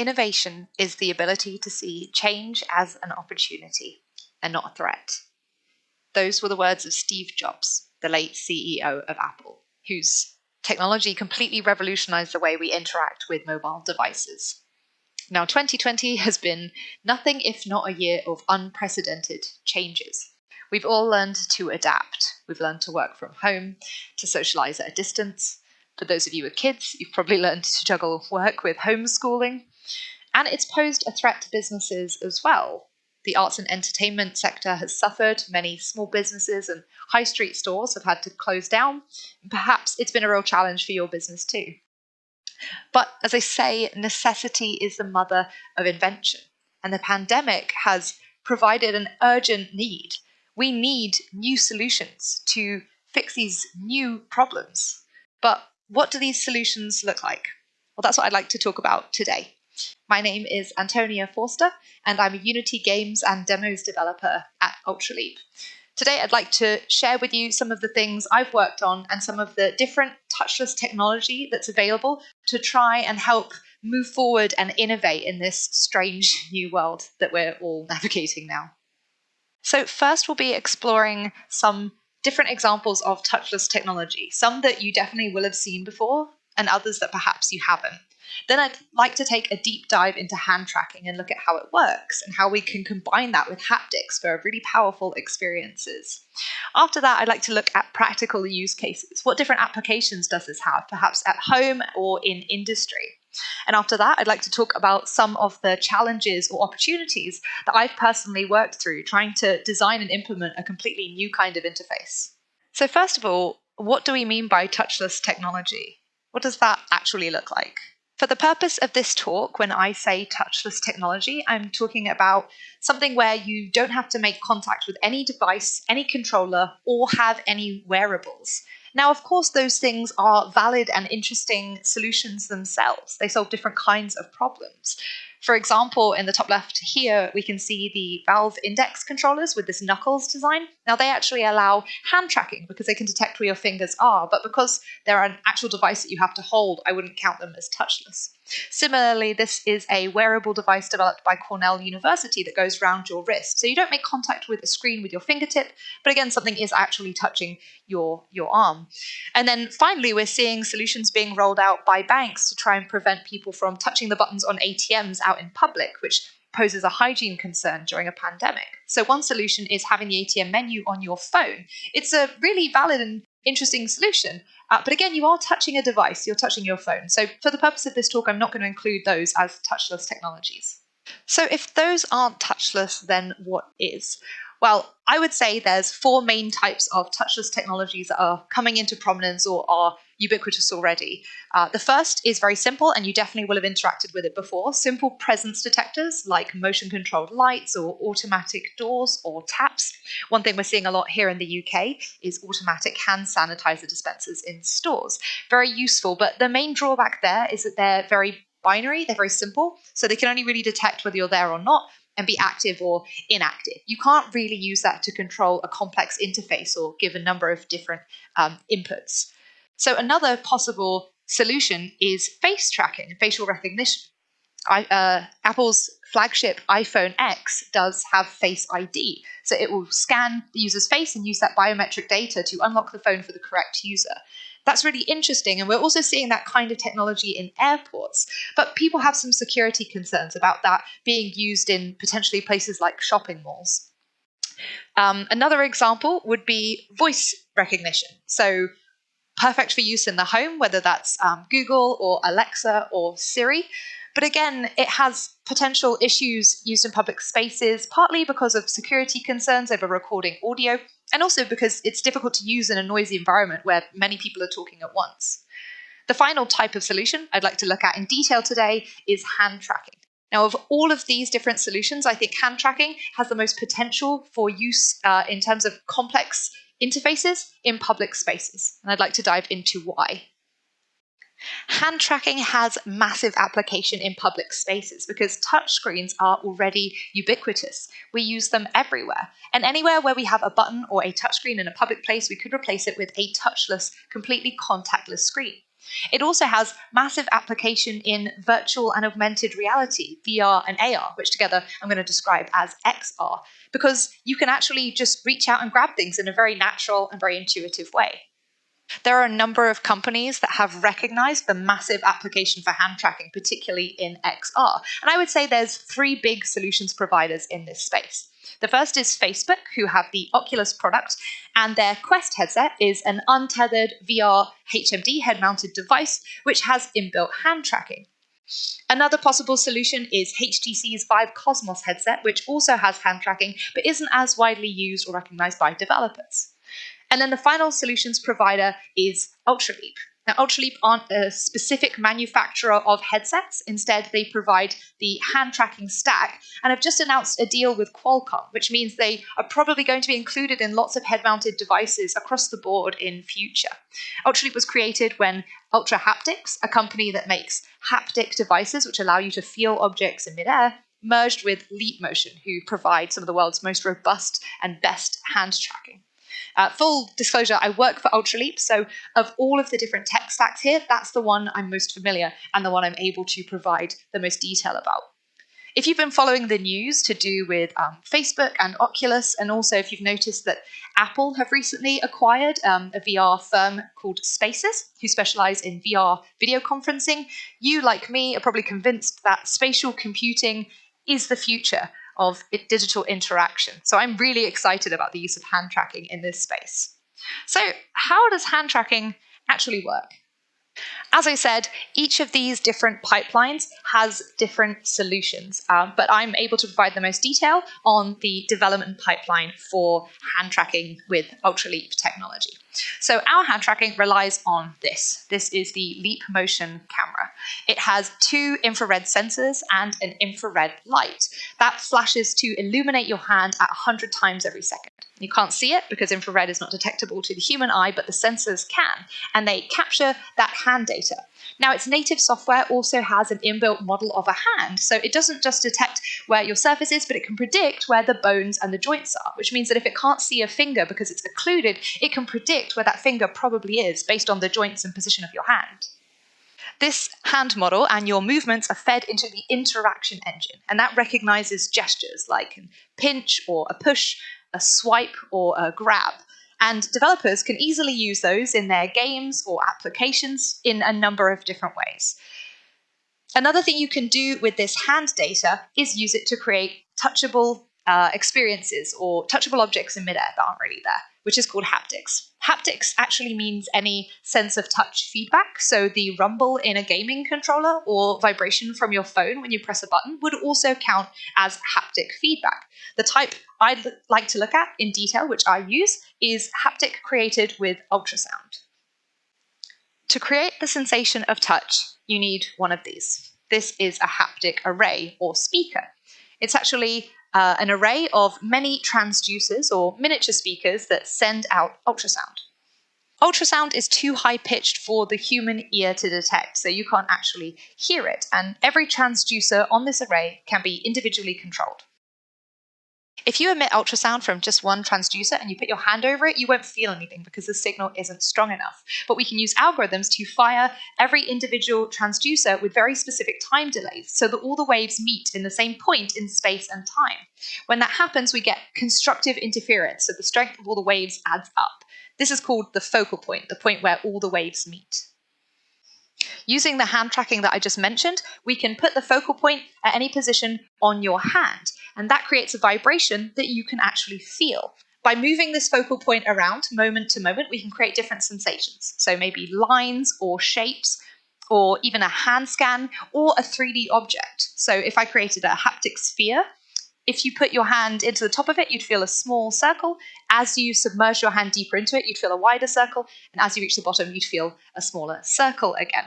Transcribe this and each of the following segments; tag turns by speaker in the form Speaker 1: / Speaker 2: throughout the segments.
Speaker 1: Innovation is the ability to see change as an opportunity and not a threat. Those were the words of Steve Jobs, the late CEO of Apple, whose technology completely revolutionized the way we interact with mobile devices. Now, 2020 has been nothing if not a year of unprecedented changes. We've all learned to adapt. We've learned to work from home, to socialize at a distance. For those of you with kids, you've probably learned to juggle work with homeschooling. And it's posed a threat to businesses as well. The arts and entertainment sector has suffered. Many small businesses and high street stores have had to close down. Perhaps it's been a real challenge for your business too. But as I say, necessity is the mother of invention. And the pandemic has provided an urgent need. We need new solutions to fix these new problems. But what do these solutions look like? Well, that's what I'd like to talk about today. My name is Antonia Forster, and I'm a Unity games and demos developer at Ultraleap. Today, I'd like to share with you some of the things I've worked on and some of the different touchless technology that's available to try and help move forward and innovate in this strange new world that we're all navigating now. So, first, we'll be exploring some different examples of touchless technology, some that you definitely will have seen before, and others that perhaps you haven't. Then I'd like to take a deep dive into hand tracking and look at how it works and how we can combine that with haptics for really powerful experiences. After that, I'd like to look at practical use cases. What different applications does this have, perhaps at home or in industry? And after that, I'd like to talk about some of the challenges or opportunities that I've personally worked through trying to design and implement a completely new kind of interface. So, first of all, what do we mean by touchless technology? What does that actually look like? For the purpose of this talk, when I say touchless technology, I'm talking about something where you don't have to make contact with any device, any controller, or have any wearables. Now, of course, those things are valid and interesting solutions themselves. They solve different kinds of problems. For example, in the top left here, we can see the Valve Index controllers with this knuckles design. Now, they actually allow hand tracking because they can detect where your fingers are, but because they're an actual device that you have to hold, I wouldn't count them as touchless. Similarly, this is a wearable device developed by Cornell University that goes around your wrist. So you don't make contact with a screen with your fingertip, but again, something is actually touching your, your arm. And then finally, we're seeing solutions being rolled out by banks to try and prevent people from touching the buttons on ATMs out in public, which poses a hygiene concern during a pandemic. So, one solution is having the ATM menu on your phone. It's a really valid and interesting solution. Uh, but again, you are touching a device, you're touching your phone. So, for the purpose of this talk, I'm not going to include those as touchless technologies. So, if those aren't touchless, then what is? Well, I would say there's four main types of touchless technologies that are coming into prominence or are ubiquitous already. Uh, the first is very simple, and you definitely will have interacted with it before simple presence detectors like motion controlled lights or automatic doors or taps. One thing we're seeing a lot here in the UK is automatic hand sanitizer dispensers in stores. Very useful, but the main drawback there is that they're very binary, they're very simple, so they can only really detect whether you're there or not, and be active or inactive. You can't really use that to control a complex interface or give a number of different um, inputs. So, another possible solution is face tracking, facial recognition. I, uh, Apple's flagship iPhone X does have Face ID. So it will scan the user's face and use that biometric data to unlock the phone for the correct user. That's really interesting. And we're also seeing that kind of technology in airports. But people have some security concerns about that being used in potentially places like shopping malls. Um, another example would be voice recognition. So, perfect for use in the home, whether that's um, Google or Alexa or Siri. But again, it has potential issues used in public spaces, partly because of security concerns over recording audio, and also because it's difficult to use in a noisy environment where many people are talking at once. The final type of solution I'd like to look at in detail today is hand tracking. Now, of all of these different solutions, I think hand tracking has the most potential for use uh, in terms of complex interfaces in public spaces. And I'd like to dive into why. Hand tracking has massive application in public spaces because touchscreens are already ubiquitous. We use them everywhere. And anywhere where we have a button or a touchscreen in a public place, we could replace it with a touchless, completely contactless screen. It also has massive application in virtual and augmented reality, VR and AR, which together I'm going to describe as XR, because you can actually just reach out and grab things in a very natural and very intuitive way. There are a number of companies that have recognized the massive application for hand tracking, particularly in XR. And I would say there's three big solutions providers in this space. The first is Facebook, who have the Oculus product, and their Quest headset is an untethered VR HMD head mounted device which has inbuilt hand tracking. Another possible solution is HTC's Vive Cosmos headset, which also has hand tracking but isn't as widely used or recognized by developers. And then the final solutions provider is Ultraleap. Now, Ultraleap aren't a specific manufacturer of headsets. Instead, they provide the hand tracking stack and have just announced a deal with Qualcomm, which means they are probably going to be included in lots of head mounted devices across the board in future. Ultraleap was created when Ultrahaptics, a company that makes haptic devices which allow you to feel objects in midair, merged with Leap Motion, who provide some of the world's most robust and best hand tracking. Uh, full disclosure, I work for Ultraleap, so of all of the different tech stacks here, that's the one I'm most familiar and the one I'm able to provide the most detail about. If you've been following the news to do with um, Facebook and Oculus, and also if you've noticed that Apple have recently acquired um, a VR firm called Spaces, who specialize in VR video conferencing, you, like me, are probably convinced that spatial computing is the future of digital interaction. So I'm really excited about the use of hand tracking in this space. So, how does hand tracking actually work? As I said, each of these different pipelines has different solutions, um, but I'm able to provide the most detail on the development pipeline for hand tracking with Ultraleap technology. So our hand tracking relies on this. This is the Leap Motion camera. It has two infrared sensors and an infrared light that flashes to illuminate your hand at 100 times every second. You can't see it because infrared is not detectable to the human eye, but the sensors can, and they capture that hand data. Now, its native software also has an inbuilt model of a hand, so it doesn't just detect where your surface is, but it can predict where the bones and the joints are, which means that if it can't see a finger because it's occluded, it can predict where that finger probably is based on the joints and position of your hand. This hand model and your movements are fed into the interaction engine, and that recognizes gestures like a pinch or a push, a swipe, or a grab. And developers can easily use those in their games or applications in a number of different ways. Another thing you can do with this hand data is use it to create touchable uh, experiences or touchable objects in midair that aren't really there, which is called haptics. Haptics actually means any sense of touch feedback. So the rumble in a gaming controller or vibration from your phone when you press a button would also count as haptic feedback. The type I'd like to look at in detail, which I use, is haptic created with ultrasound. To create the sensation of touch, you need one of these. This is a haptic array or speaker. It's actually uh, an array of many transducers or miniature speakers that send out ultrasound. Ultrasound is too high pitched for the human ear to detect, so you can't actually hear it, and every transducer on this array can be individually controlled. If you emit ultrasound from just one transducer and you put your hand over it, you won't feel anything because the signal isn't strong enough. But we can use algorithms to fire every individual transducer with very specific time delays so that all the waves meet in the same point in space and time. When that happens, we get constructive interference, so the strength of all the waves adds up. This is called the focal point, the point where all the waves meet. Using the hand tracking that I just mentioned, we can put the focal point at any position on your hand, and that creates a vibration that you can actually feel. By moving this focal point around moment to moment, we can create different sensations. So maybe lines or shapes, or even a hand scan, or a 3D object. So if I created a haptic sphere, if you put your hand into the top of it, you'd feel a small circle. As you submerge your hand deeper into it, you'd feel a wider circle. And as you reach the bottom, you'd feel a smaller circle again.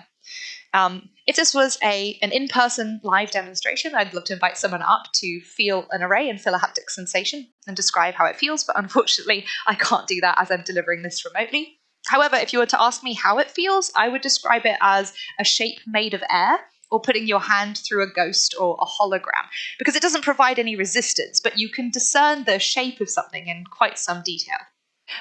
Speaker 1: Um, if this was a an in-person live demonstration, I'd love to invite someone up to feel an array and feel a haptic sensation and describe how it feels, but unfortunately I can't do that as I'm delivering this remotely. However, if you were to ask me how it feels, I would describe it as a shape made of air or putting your hand through a ghost or a hologram, because it doesn't provide any resistance, but you can discern the shape of something in quite some detail.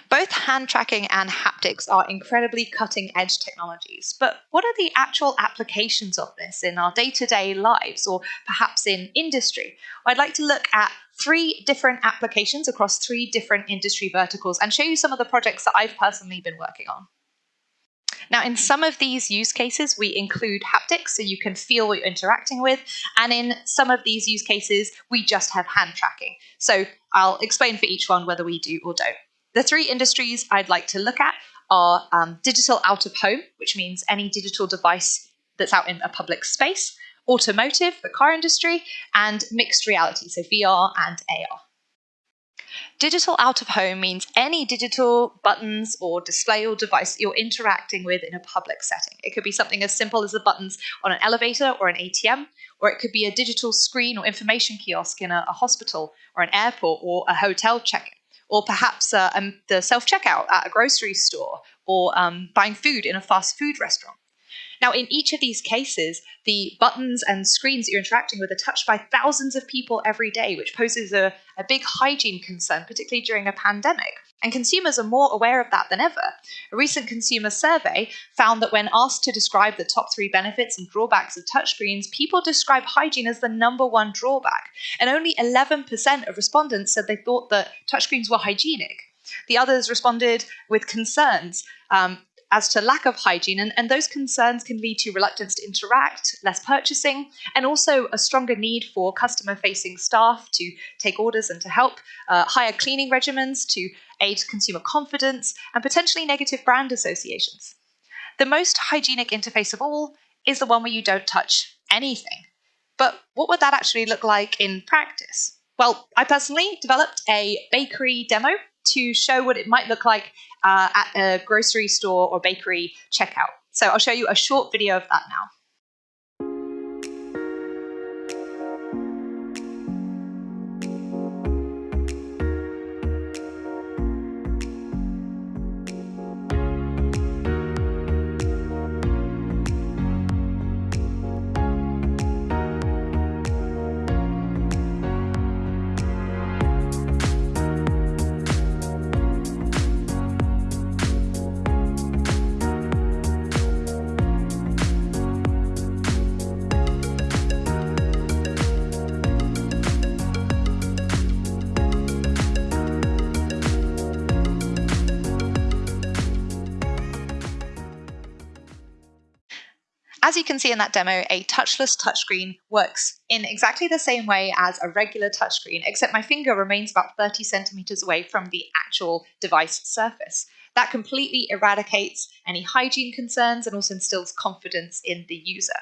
Speaker 1: Both hand tracking and haptics are incredibly cutting edge technologies, but what are the actual applications of this in our day to day lives or perhaps in industry? I'd like to look at three different applications across three different industry verticals and show you some of the projects that I've personally been working on. Now, in some of these use cases, we include haptics, so you can feel what you're interacting with. And in some of these use cases, we just have hand tracking. So I'll explain for each one whether we do or don't. The three industries I'd like to look at are um, digital out of home, which means any digital device that's out in a public space, automotive, the car industry, and mixed reality, so VR and AR. Digital out of home means any digital buttons or display or device you're interacting with in a public setting. It could be something as simple as the buttons on an elevator or an ATM, or it could be a digital screen or information kiosk in a, a hospital or an airport or a hotel check-in or perhaps uh, um, the self checkout at a grocery store, or um, buying food in a fast food restaurant. Now, in each of these cases, the buttons and screens that you're interacting with are touched by thousands of people every day, which poses a, a big hygiene concern, particularly during a pandemic. And consumers are more aware of that than ever. A recent consumer survey found that when asked to describe the top three benefits and drawbacks of touchscreens, people describe hygiene as the number one drawback. And only 11% of respondents said they thought that touchscreens were hygienic. The others responded with concerns. Um, as to lack of hygiene, and, and those concerns can lead to reluctance to interact, less purchasing, and also a stronger need for customer facing staff to take orders and to help, uh, higher cleaning regimens to aid consumer confidence, and potentially negative brand associations. The most hygienic interface of all is the one where you don't touch anything. But what would that actually look like in practice? Well, I personally developed a bakery demo to show what it might look like uh, at a grocery store or bakery checkout. So I'll show you a short video of that now. As you can see in that demo, a touchless touchscreen works in exactly the same way as a regular touchscreen, except my finger remains about 30 centimeters away from the actual device surface. That completely eradicates any hygiene concerns and also instills confidence in the user.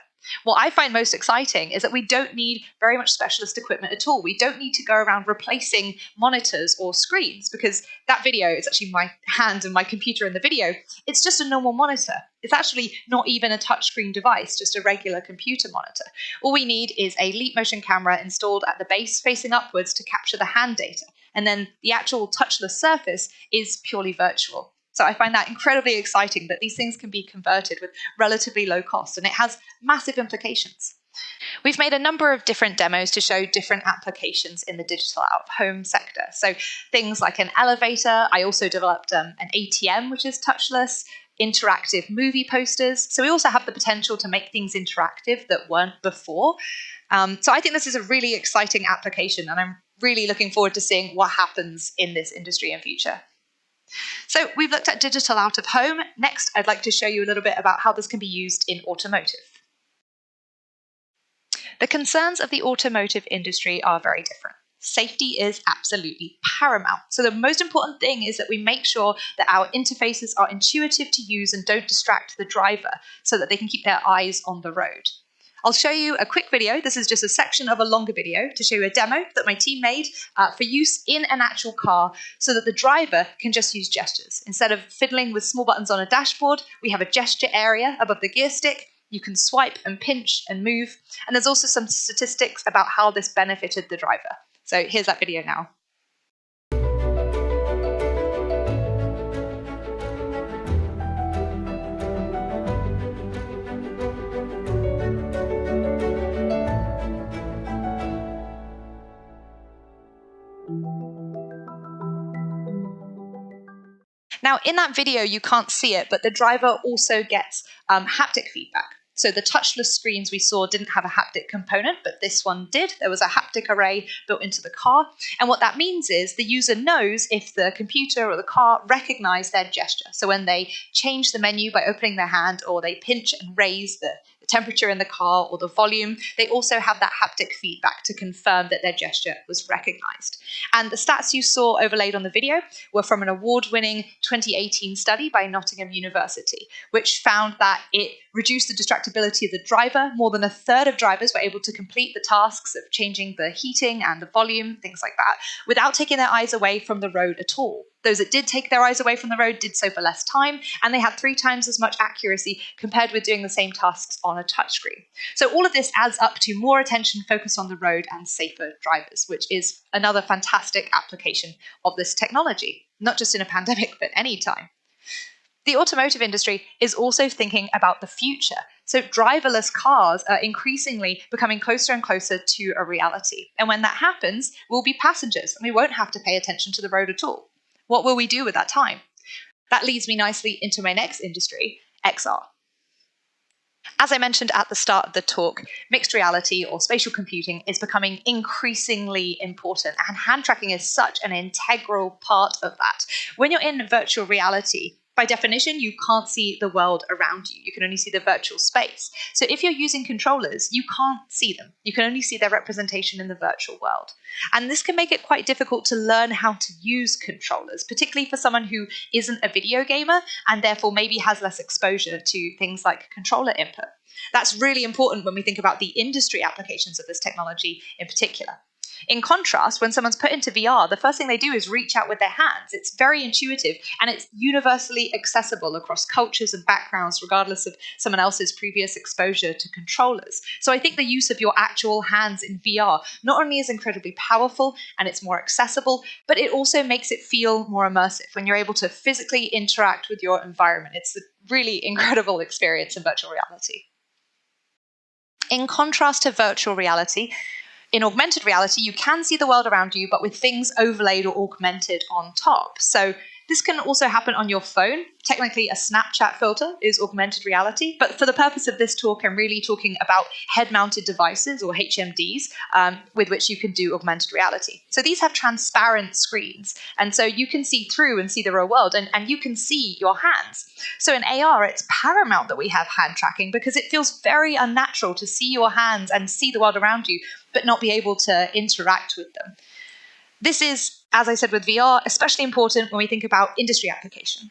Speaker 1: What I find most exciting is that we don't need very much specialist equipment at all. We don't need to go around replacing monitors or screens because that video is actually my hand and my computer in the video. It's just a normal monitor. It's actually not even a touchscreen device, just a regular computer monitor. All we need is a leap motion camera installed at the base facing upwards to capture the hand data. And then the actual touchless surface is purely virtual. So I find that incredibly exciting that these things can be converted with relatively low cost, and it has massive implications. We've made a number of different demos to show different applications in the digital out of home sector. So things like an elevator. I also developed um, an ATM, which is touchless, interactive movie posters. So we also have the potential to make things interactive that weren't before. Um, so I think this is a really exciting application, and I'm really looking forward to seeing what happens in this industry in future. So we've looked at digital out of home. Next, I'd like to show you a little bit about how this can be used in automotive. The concerns of the automotive industry are very different. Safety is absolutely paramount. So, the most important thing is that we make sure that our interfaces are intuitive to use and don't distract the driver so that they can keep their eyes on the road. I'll show you a quick video. This is just a section of a longer video to show you a demo that my team made uh, for use in an actual car so that the driver can just use gestures. Instead of fiddling with small buttons on a dashboard, we have a gesture area above the gear stick. You can swipe and pinch and move. And there's also some statistics about how this benefited the driver. So here's that video now. Now, in that video, you can't see it, but the driver also gets um, haptic feedback. So the touchless screens we saw didn't have a haptic component, but this one did. There was a haptic array built into the car. And what that means is the user knows if the computer or the car recognize their gesture. So when they change the menu by opening their hand or they pinch and raise the temperature in the car or the volume, they also have that haptic feedback to confirm that their gesture was recognized. And the stats you saw overlaid on the video were from an award winning 2018 study by Nottingham University, which found that it reduced the distractibility of the driver. More than a third of drivers were able to complete the tasks of changing the heating and the volume, things like that, without taking their eyes away from the road at all. Those that did take their eyes away from the road did so for less time, and they had three times as much accuracy compared with doing the same tasks on a touchscreen. So all of this adds up to more attention focused on the road and safer drivers, which is another fantastic application of this technology, not just in a pandemic, but any time. The automotive industry is also thinking about the future. So, driverless cars are increasingly becoming closer and closer to a reality. And when that happens, we'll be passengers and we won't have to pay attention to the road at all. What will we do with that time? That leads me nicely into my next industry, XR. As I mentioned at the start of the talk, mixed reality or spatial computing is becoming increasingly important, and hand tracking is such an integral part of that. When you're in virtual reality, by definition, you can't see the world around you. You can only see the virtual space. So if you're using controllers, you can't see them. You can only see their representation in the virtual world. And this can make it quite difficult to learn how to use controllers, particularly for someone who isn't a video gamer and therefore maybe has less exposure to things like controller input. That's really important when we think about the industry applications of this technology in particular. In contrast, when someone's put into VR, the first thing they do is reach out with their hands. It's very intuitive and it's universally accessible across cultures and backgrounds, regardless of someone else's previous exposure to controllers. So I think the use of your actual hands in VR not only is incredibly powerful and it's more accessible, but it also makes it feel more immersive when you're able to physically interact with your environment. It's a really incredible experience in virtual reality. In contrast to virtual reality, in augmented reality, you can see the world around you, but with things overlaid or augmented on top. So this can also happen on your phone. Technically, a Snapchat filter is augmented reality, but for the purpose of this talk, I'm really talking about head mounted devices or HMDs um, with which you can do augmented reality. So these have transparent screens, and so you can see through and see the real world, and, and you can see your hands. So in AR, it's paramount that we have hand tracking because it feels very unnatural to see your hands and see the world around you, but not be able to interact with them. This is as I said with VR, especially important when we think about industry application.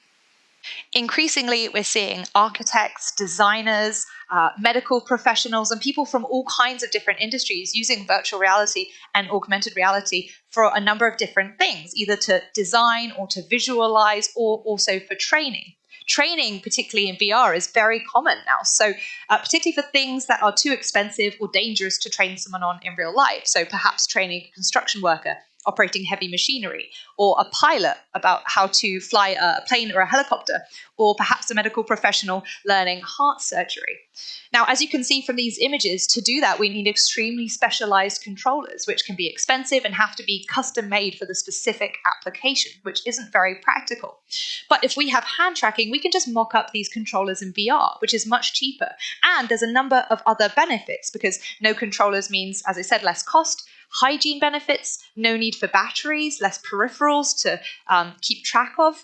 Speaker 1: Increasingly, we're seeing architects, designers, uh, medical professionals, and people from all kinds of different industries using virtual reality and augmented reality for a number of different things, either to design or to visualize or also for training. Training, particularly in VR, is very common now. So, uh, particularly for things that are too expensive or dangerous to train someone on in real life. So, perhaps training a construction worker operating heavy machinery, or a pilot about how to fly a plane or a helicopter, or perhaps a medical professional learning heart surgery. Now, as you can see from these images, to do that, we need extremely specialized controllers, which can be expensive and have to be custom made for the specific application, which isn't very practical. But if we have hand tracking, we can just mock up these controllers in VR, which is much cheaper. And there's a number of other benefits because no controllers means, as I said, less cost, hygiene benefits, no need for batteries, less peripherals to um, keep track of.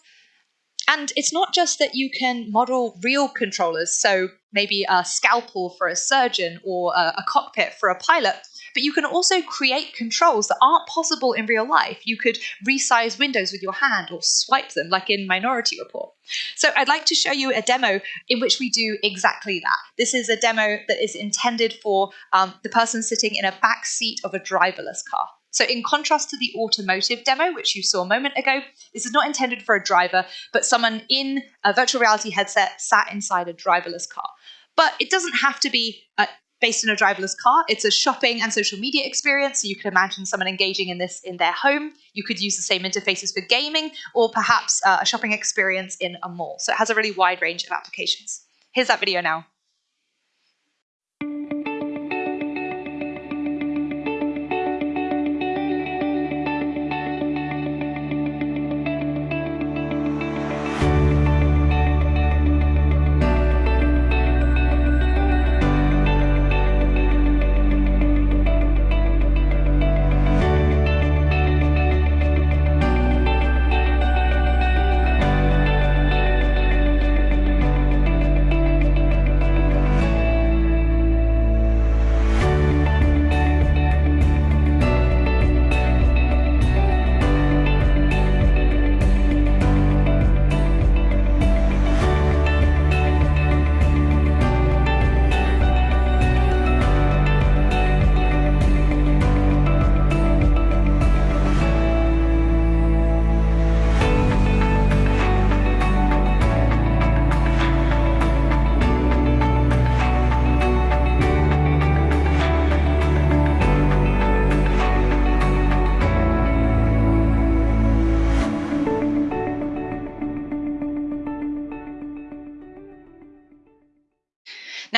Speaker 1: And it's not just that you can model real controllers, so maybe a scalpel for a surgeon or a, a cockpit for a pilot, but you can also create controls that aren't possible in real life. You could resize windows with your hand or swipe them, like in Minority Report. So I'd like to show you a demo in which we do exactly that. This is a demo that is intended for um, the person sitting in a back seat of a driverless car. So in contrast to the automotive demo, which you saw a moment ago, this is not intended for a driver, but someone in a virtual reality headset sat inside a driverless car. But it doesn't have to be uh, based in a driverless car. It's a shopping and social media experience. So you can imagine someone engaging in this in their home. You could use the same interfaces for gaming or perhaps uh, a shopping experience in a mall. So it has a really wide range of applications. Here's that video now.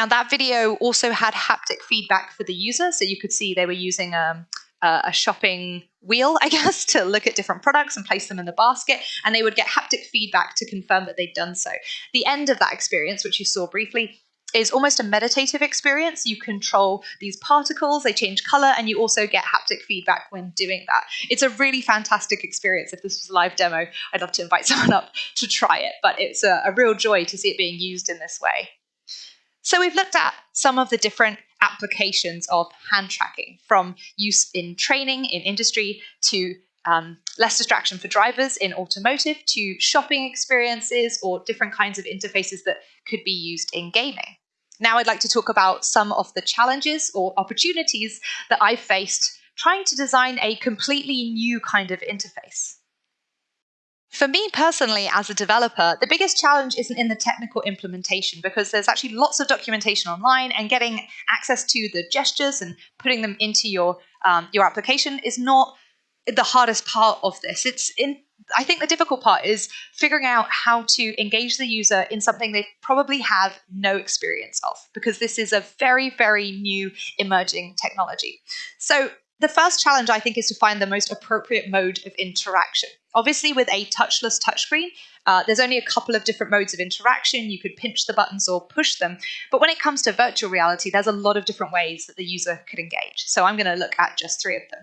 Speaker 1: That video also had haptic feedback for the user, so you could see they were using um, a shopping wheel, I guess, to look at different products and place them in the basket, and they would get haptic feedback to confirm that they'd done so. The end of that experience, which you saw briefly, is almost a meditative experience. You control these particles, they change color, and you also get haptic feedback when doing that. It's a really fantastic experience. If this was a live demo, I'd love to invite someone up to try it, but it's a, a real joy to see it being used in this way. So we've looked at some of the different applications of hand tracking from use in training in industry to um, less distraction for drivers in automotive to shopping experiences or different kinds of interfaces that could be used in gaming. Now, I'd like to talk about some of the challenges or opportunities that I've faced trying to design a completely new kind of interface. For me personally, as a developer, the biggest challenge isn't in the technical implementation because there's actually lots of documentation online, and getting access to the gestures and putting them into your um, your application is not the hardest part of this. It's in I think the difficult part is figuring out how to engage the user in something they probably have no experience of, because this is a very, very new emerging technology. So the first challenge, I think, is to find the most appropriate mode of interaction. Obviously, with a touchless touchscreen, uh, there's only a couple of different modes of interaction. You could pinch the buttons or push them. But when it comes to virtual reality, there's a lot of different ways that the user could engage. So I'm going to look at just three of them.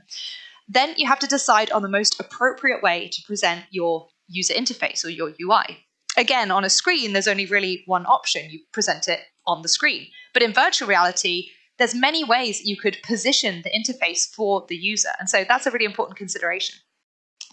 Speaker 1: Then you have to decide on the most appropriate way to present your user interface or your UI. Again, on a screen, there's only really one option. You present it on the screen. But in virtual reality, there's many ways you could position the interface for the user. And so that's a really important consideration.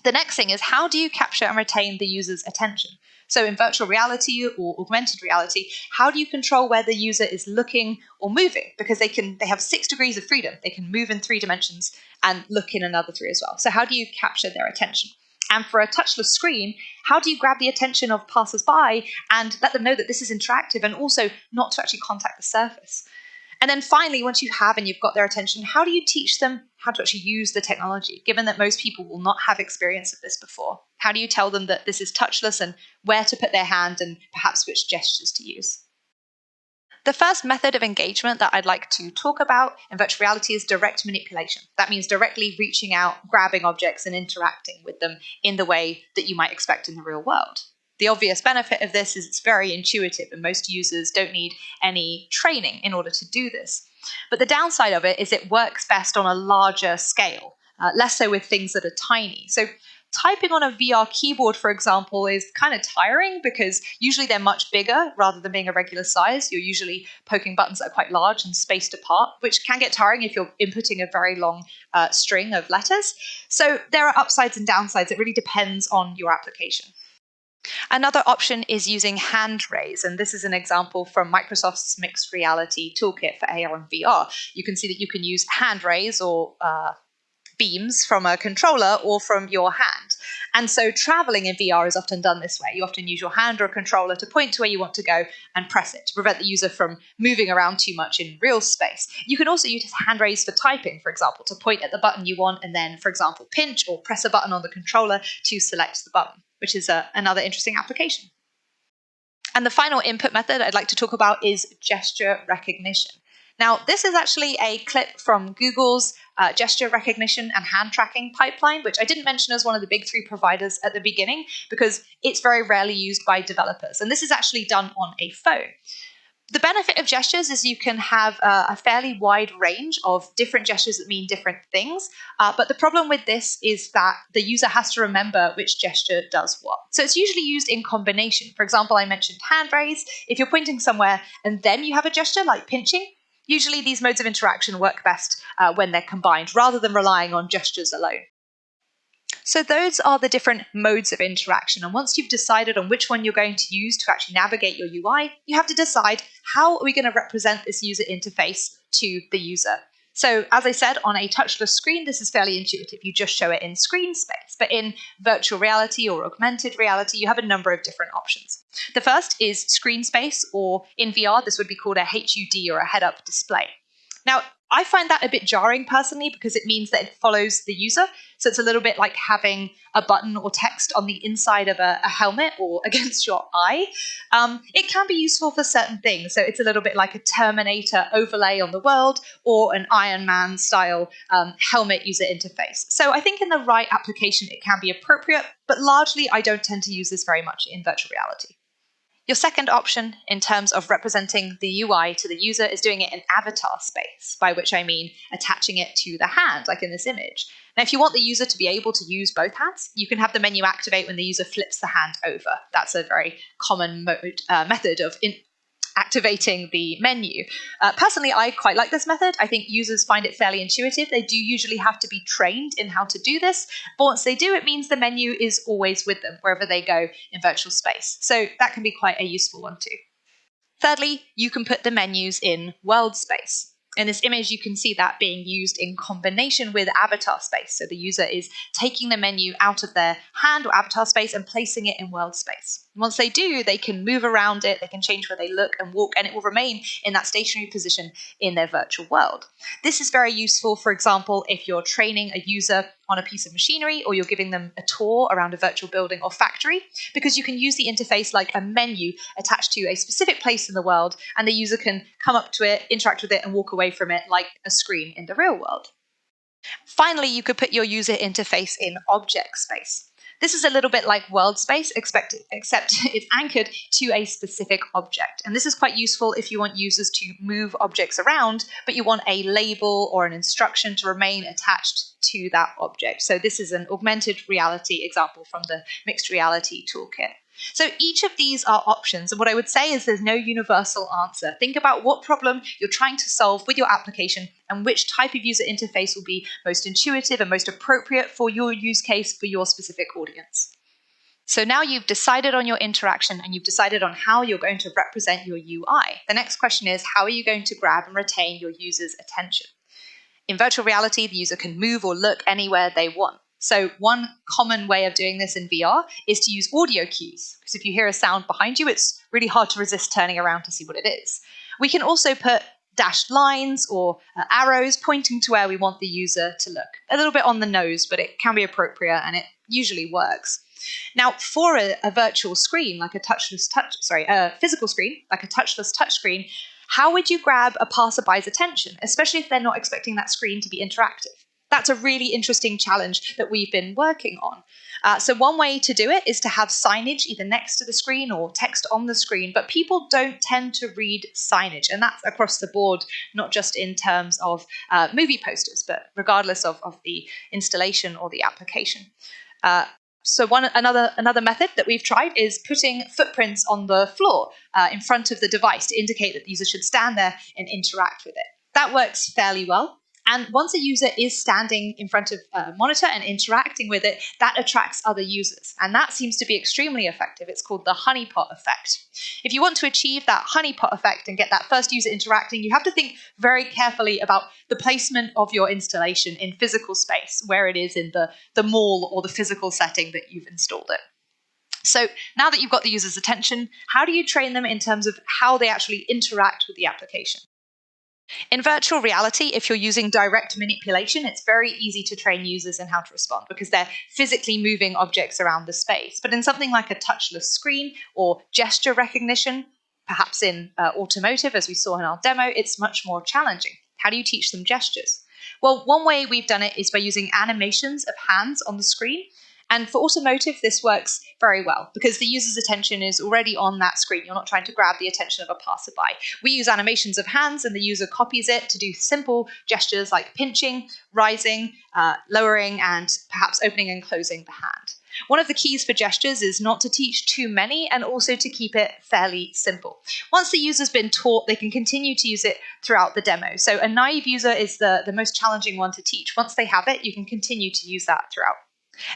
Speaker 1: The next thing is how do you capture and retain the user's attention? So in virtual reality or augmented reality, how do you control where the user is looking or moving? Because they can they have six degrees of freedom. They can move in three dimensions and look in another three as well. So how do you capture their attention? And for a touchless screen, how do you grab the attention of passers-by and let them know that this is interactive and also not to actually contact the surface? And then finally, once you have and you've got their attention, how do you teach them how to actually use the technology, given that most people will not have experience of this before? How do you tell them that this is touchless and where to put their hand and perhaps which gestures to use? The first method of engagement that I'd like to talk about in virtual reality is direct manipulation. That means directly reaching out, grabbing objects, and interacting with them in the way that you might expect in the real world. The obvious benefit of this is it's very intuitive, and most users don't need any training in order to do this. But the downside of it is it works best on a larger scale, uh, less so with things that are tiny. So typing on a VR keyboard, for example, is kind of tiring because usually they're much bigger rather than being a regular size. You're usually poking buttons that are quite large and spaced apart, which can get tiring if you're inputting a very long uh, string of letters. So there are upsides and downsides. It really depends on your application. Another option is using hand rays, and this is an example from Microsoft's mixed reality toolkit for AR and VR. You can see that you can use hand rays or uh, beams from a controller or from your hand. And so traveling in VR is often done this way. You often use your hand or a controller to point to where you want to go and press it to prevent the user from moving around too much in real space. You can also use hand rays for typing, for example, to point at the button you want and then, for example, pinch or press a button on the controller to select the button which is a, another interesting application. And the final input method I'd like to talk about is gesture recognition. Now, this is actually a clip from Google's uh, gesture recognition and hand tracking pipeline, which I didn't mention as one of the big three providers at the beginning because it's very rarely used by developers. And this is actually done on a phone. The benefit of gestures is you can have uh, a fairly wide range of different gestures that mean different things. Uh, but the problem with this is that the user has to remember which gesture does what. So it's usually used in combination. For example, I mentioned hand rays. If you're pointing somewhere and then you have a gesture like pinching, usually these modes of interaction work best uh, when they're combined rather than relying on gestures alone. So those are the different modes of interaction. And once you've decided on which one you're going to use to actually navigate your UI, you have to decide how are we going to represent this user interface to the user. So as I said, on a touchless screen, this is fairly intuitive. You just show it in screen space. But in virtual reality or augmented reality, you have a number of different options. The first is screen space, or in VR, this would be called a HUD or a head-up display. Now, I find that a bit jarring personally because it means that it follows the user. So it's a little bit like having a button or text on the inside of a, a helmet or against your eye. Um, it can be useful for certain things. So it's a little bit like a Terminator overlay on the world or an Iron Man style um, helmet user interface. So I think in the right application, it can be appropriate, but largely I don't tend to use this very much in virtual reality. Your second option in terms of representing the UI to the user is doing it in avatar space, by which I mean attaching it to the hand, like in this image. Now, if you want the user to be able to use both hands, you can have the menu activate when the user flips the hand over. That's a very common mode, uh, method of in activating the menu. Uh, personally, I quite like this method. I think users find it fairly intuitive. They do usually have to be trained in how to do this, but once they do, it means the menu is always with them wherever they go in virtual space. So that can be quite a useful one too. Thirdly, you can put the menus in world space. In this image, you can see that being used in combination with avatar space. So the user is taking the menu out of their hand or avatar space and placing it in world space. Once they do, they can move around it, they can change where they look and walk, and it will remain in that stationary position in their virtual world. This is very useful, for example, if you're training a user on a piece of machinery or you're giving them a tour around a virtual building or factory, because you can use the interface like a menu attached to a specific place in the world, and the user can come up to it, interact with it, and walk away from it like a screen in the real world. Finally, you could put your user interface in object space. This is a little bit like world space, except it's anchored to a specific object. And this is quite useful if you want users to move objects around, but you want a label or an instruction to remain attached to that object. So this is an augmented reality example from the mixed reality toolkit. So each of these are options. And what I would say is there's no universal answer. Think about what problem you're trying to solve with your application and which type of user interface will be most intuitive and most appropriate for your use case for your specific audience. So now you've decided on your interaction and you've decided on how you're going to represent your UI. The next question is how are you going to grab and retain your user's attention? In virtual reality, the user can move or look anywhere they want. So one common way of doing this in VR is to use audio cues, because if you hear a sound behind you, it's really hard to resist turning around to see what it is. We can also put dashed lines or uh, arrows pointing to where we want the user to look. A little bit on the nose, but it can be appropriate and it usually works. Now, for a, a virtual screen, like a touchless touch, sorry, a physical screen, like a touchless touch screen, how would you grab a passerby's attention, especially if they're not expecting that screen to be interactive? That's a really interesting challenge that we've been working on. Uh, so, one way to do it is to have signage either next to the screen or text on the screen, but people don't tend to read signage, and that's across the board, not just in terms of uh, movie posters, but regardless of, of the installation or the application. Uh, so one another another method that we've tried is putting footprints on the floor uh, in front of the device to indicate that the user should stand there and interact with it. That works fairly well. And once a user is standing in front of a monitor and interacting with it, that attracts other users. And that seems to be extremely effective. It's called the honeypot effect. If you want to achieve that honeypot effect and get that first user interacting, you have to think very carefully about the placement of your installation in physical space, where it is in the, the mall or the physical setting that you've installed it. So now that you've got the user's attention, how do you train them in terms of how they actually interact with the application? In virtual reality, if you're using direct manipulation, it's very easy to train users in how to respond because they're physically moving objects around the space. But in something like a touchless screen or gesture recognition, perhaps in uh, automotive, as we saw in our demo, it's much more challenging. How do you teach them gestures? Well, one way we've done it is by using animations of hands on the screen and for automotive, this works very well because the user's attention is already on that screen. You're not trying to grab the attention of a passerby. We use animations of hands and the user copies it to do simple gestures like pinching, rising, uh, lowering, and perhaps opening and closing the hand. One of the keys for gestures is not to teach too many and also to keep it fairly simple. Once the user's been taught, they can continue to use it throughout the demo. So a naive user is the, the most challenging one to teach. Once they have it, you can continue to use that throughout.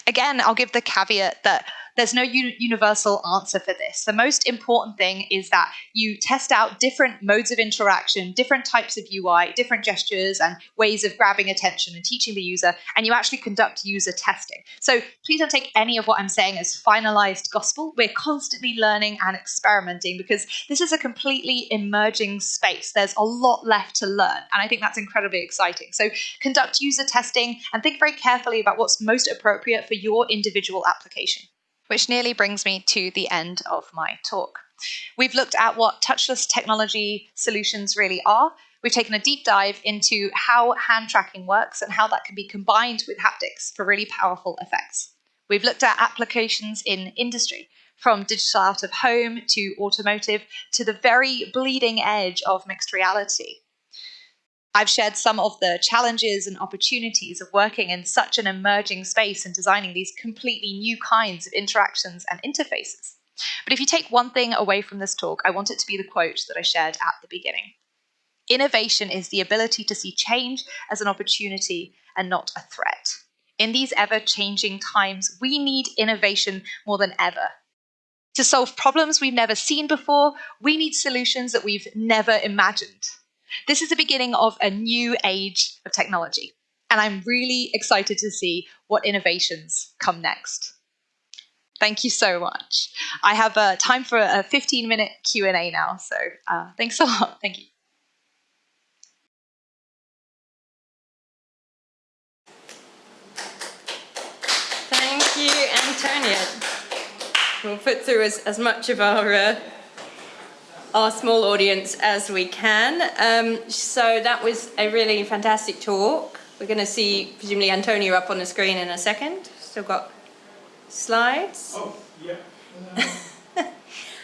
Speaker 1: Again, I'll give the caveat that there's no universal answer for this. The most important thing is that you test out different modes of interaction, different types of UI, different gestures and ways of grabbing attention and teaching the user, and you actually conduct user testing. So please don't take any of what I'm saying as finalized gospel. We're constantly learning and experimenting because this is a completely emerging space. There's a lot left to learn, and I think that's incredibly exciting. So conduct user testing and think very carefully about what's most appropriate for your individual application which nearly brings me to the end of my talk. We've looked at what touchless technology solutions really are. We've taken a deep dive into how hand tracking works and how that can be combined with haptics for really powerful effects. We've looked at applications in industry, from digital out of home to automotive to the very bleeding edge of mixed reality. I've shared some of the challenges and opportunities of working in such an emerging space and designing these completely new kinds of interactions and interfaces. But if you take one thing away from this talk, I want it to be the quote that I shared at the beginning. Innovation is the ability to see change as an opportunity and not a threat. In these ever changing times, we need innovation more than ever. To solve problems we've never seen before, we need solutions that we've never imagined. This is the beginning of a new age of technology, and I'm really excited to see what innovations come next. Thank you so much. I have uh, time for a 15 minute Q&A now, so uh, thanks a lot. Thank you.
Speaker 2: Thank you, Antonia. We'll put through as, as much of our uh, our small audience as we can. Um, so that was a really fantastic talk. We're going to see, presumably, Antonia up on the screen in a second. Still got slides.
Speaker 3: Oh, yeah.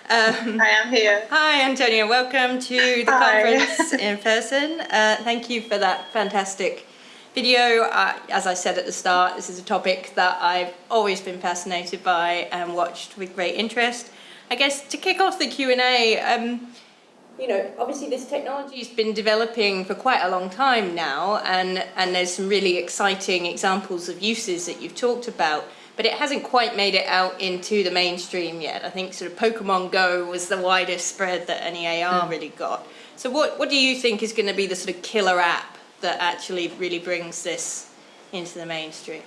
Speaker 4: Um, I am here.
Speaker 2: Hi, Antonia. Welcome to the hi. conference in person. Uh, thank you for that fantastic video. Uh, as I said at the start, this is a topic that I've always been fascinated by and watched with great interest. I guess to kick off the Q&A, um, you know, obviously this technology has been developing for quite a long time now and, and there's some really exciting examples of uses that you've talked about, but it hasn't quite made it out into the mainstream yet. I think sort of Pokemon Go was the widest spread that any AR mm. really got. So what, what do you think is going to be the sort of killer app that actually really brings this into the mainstream?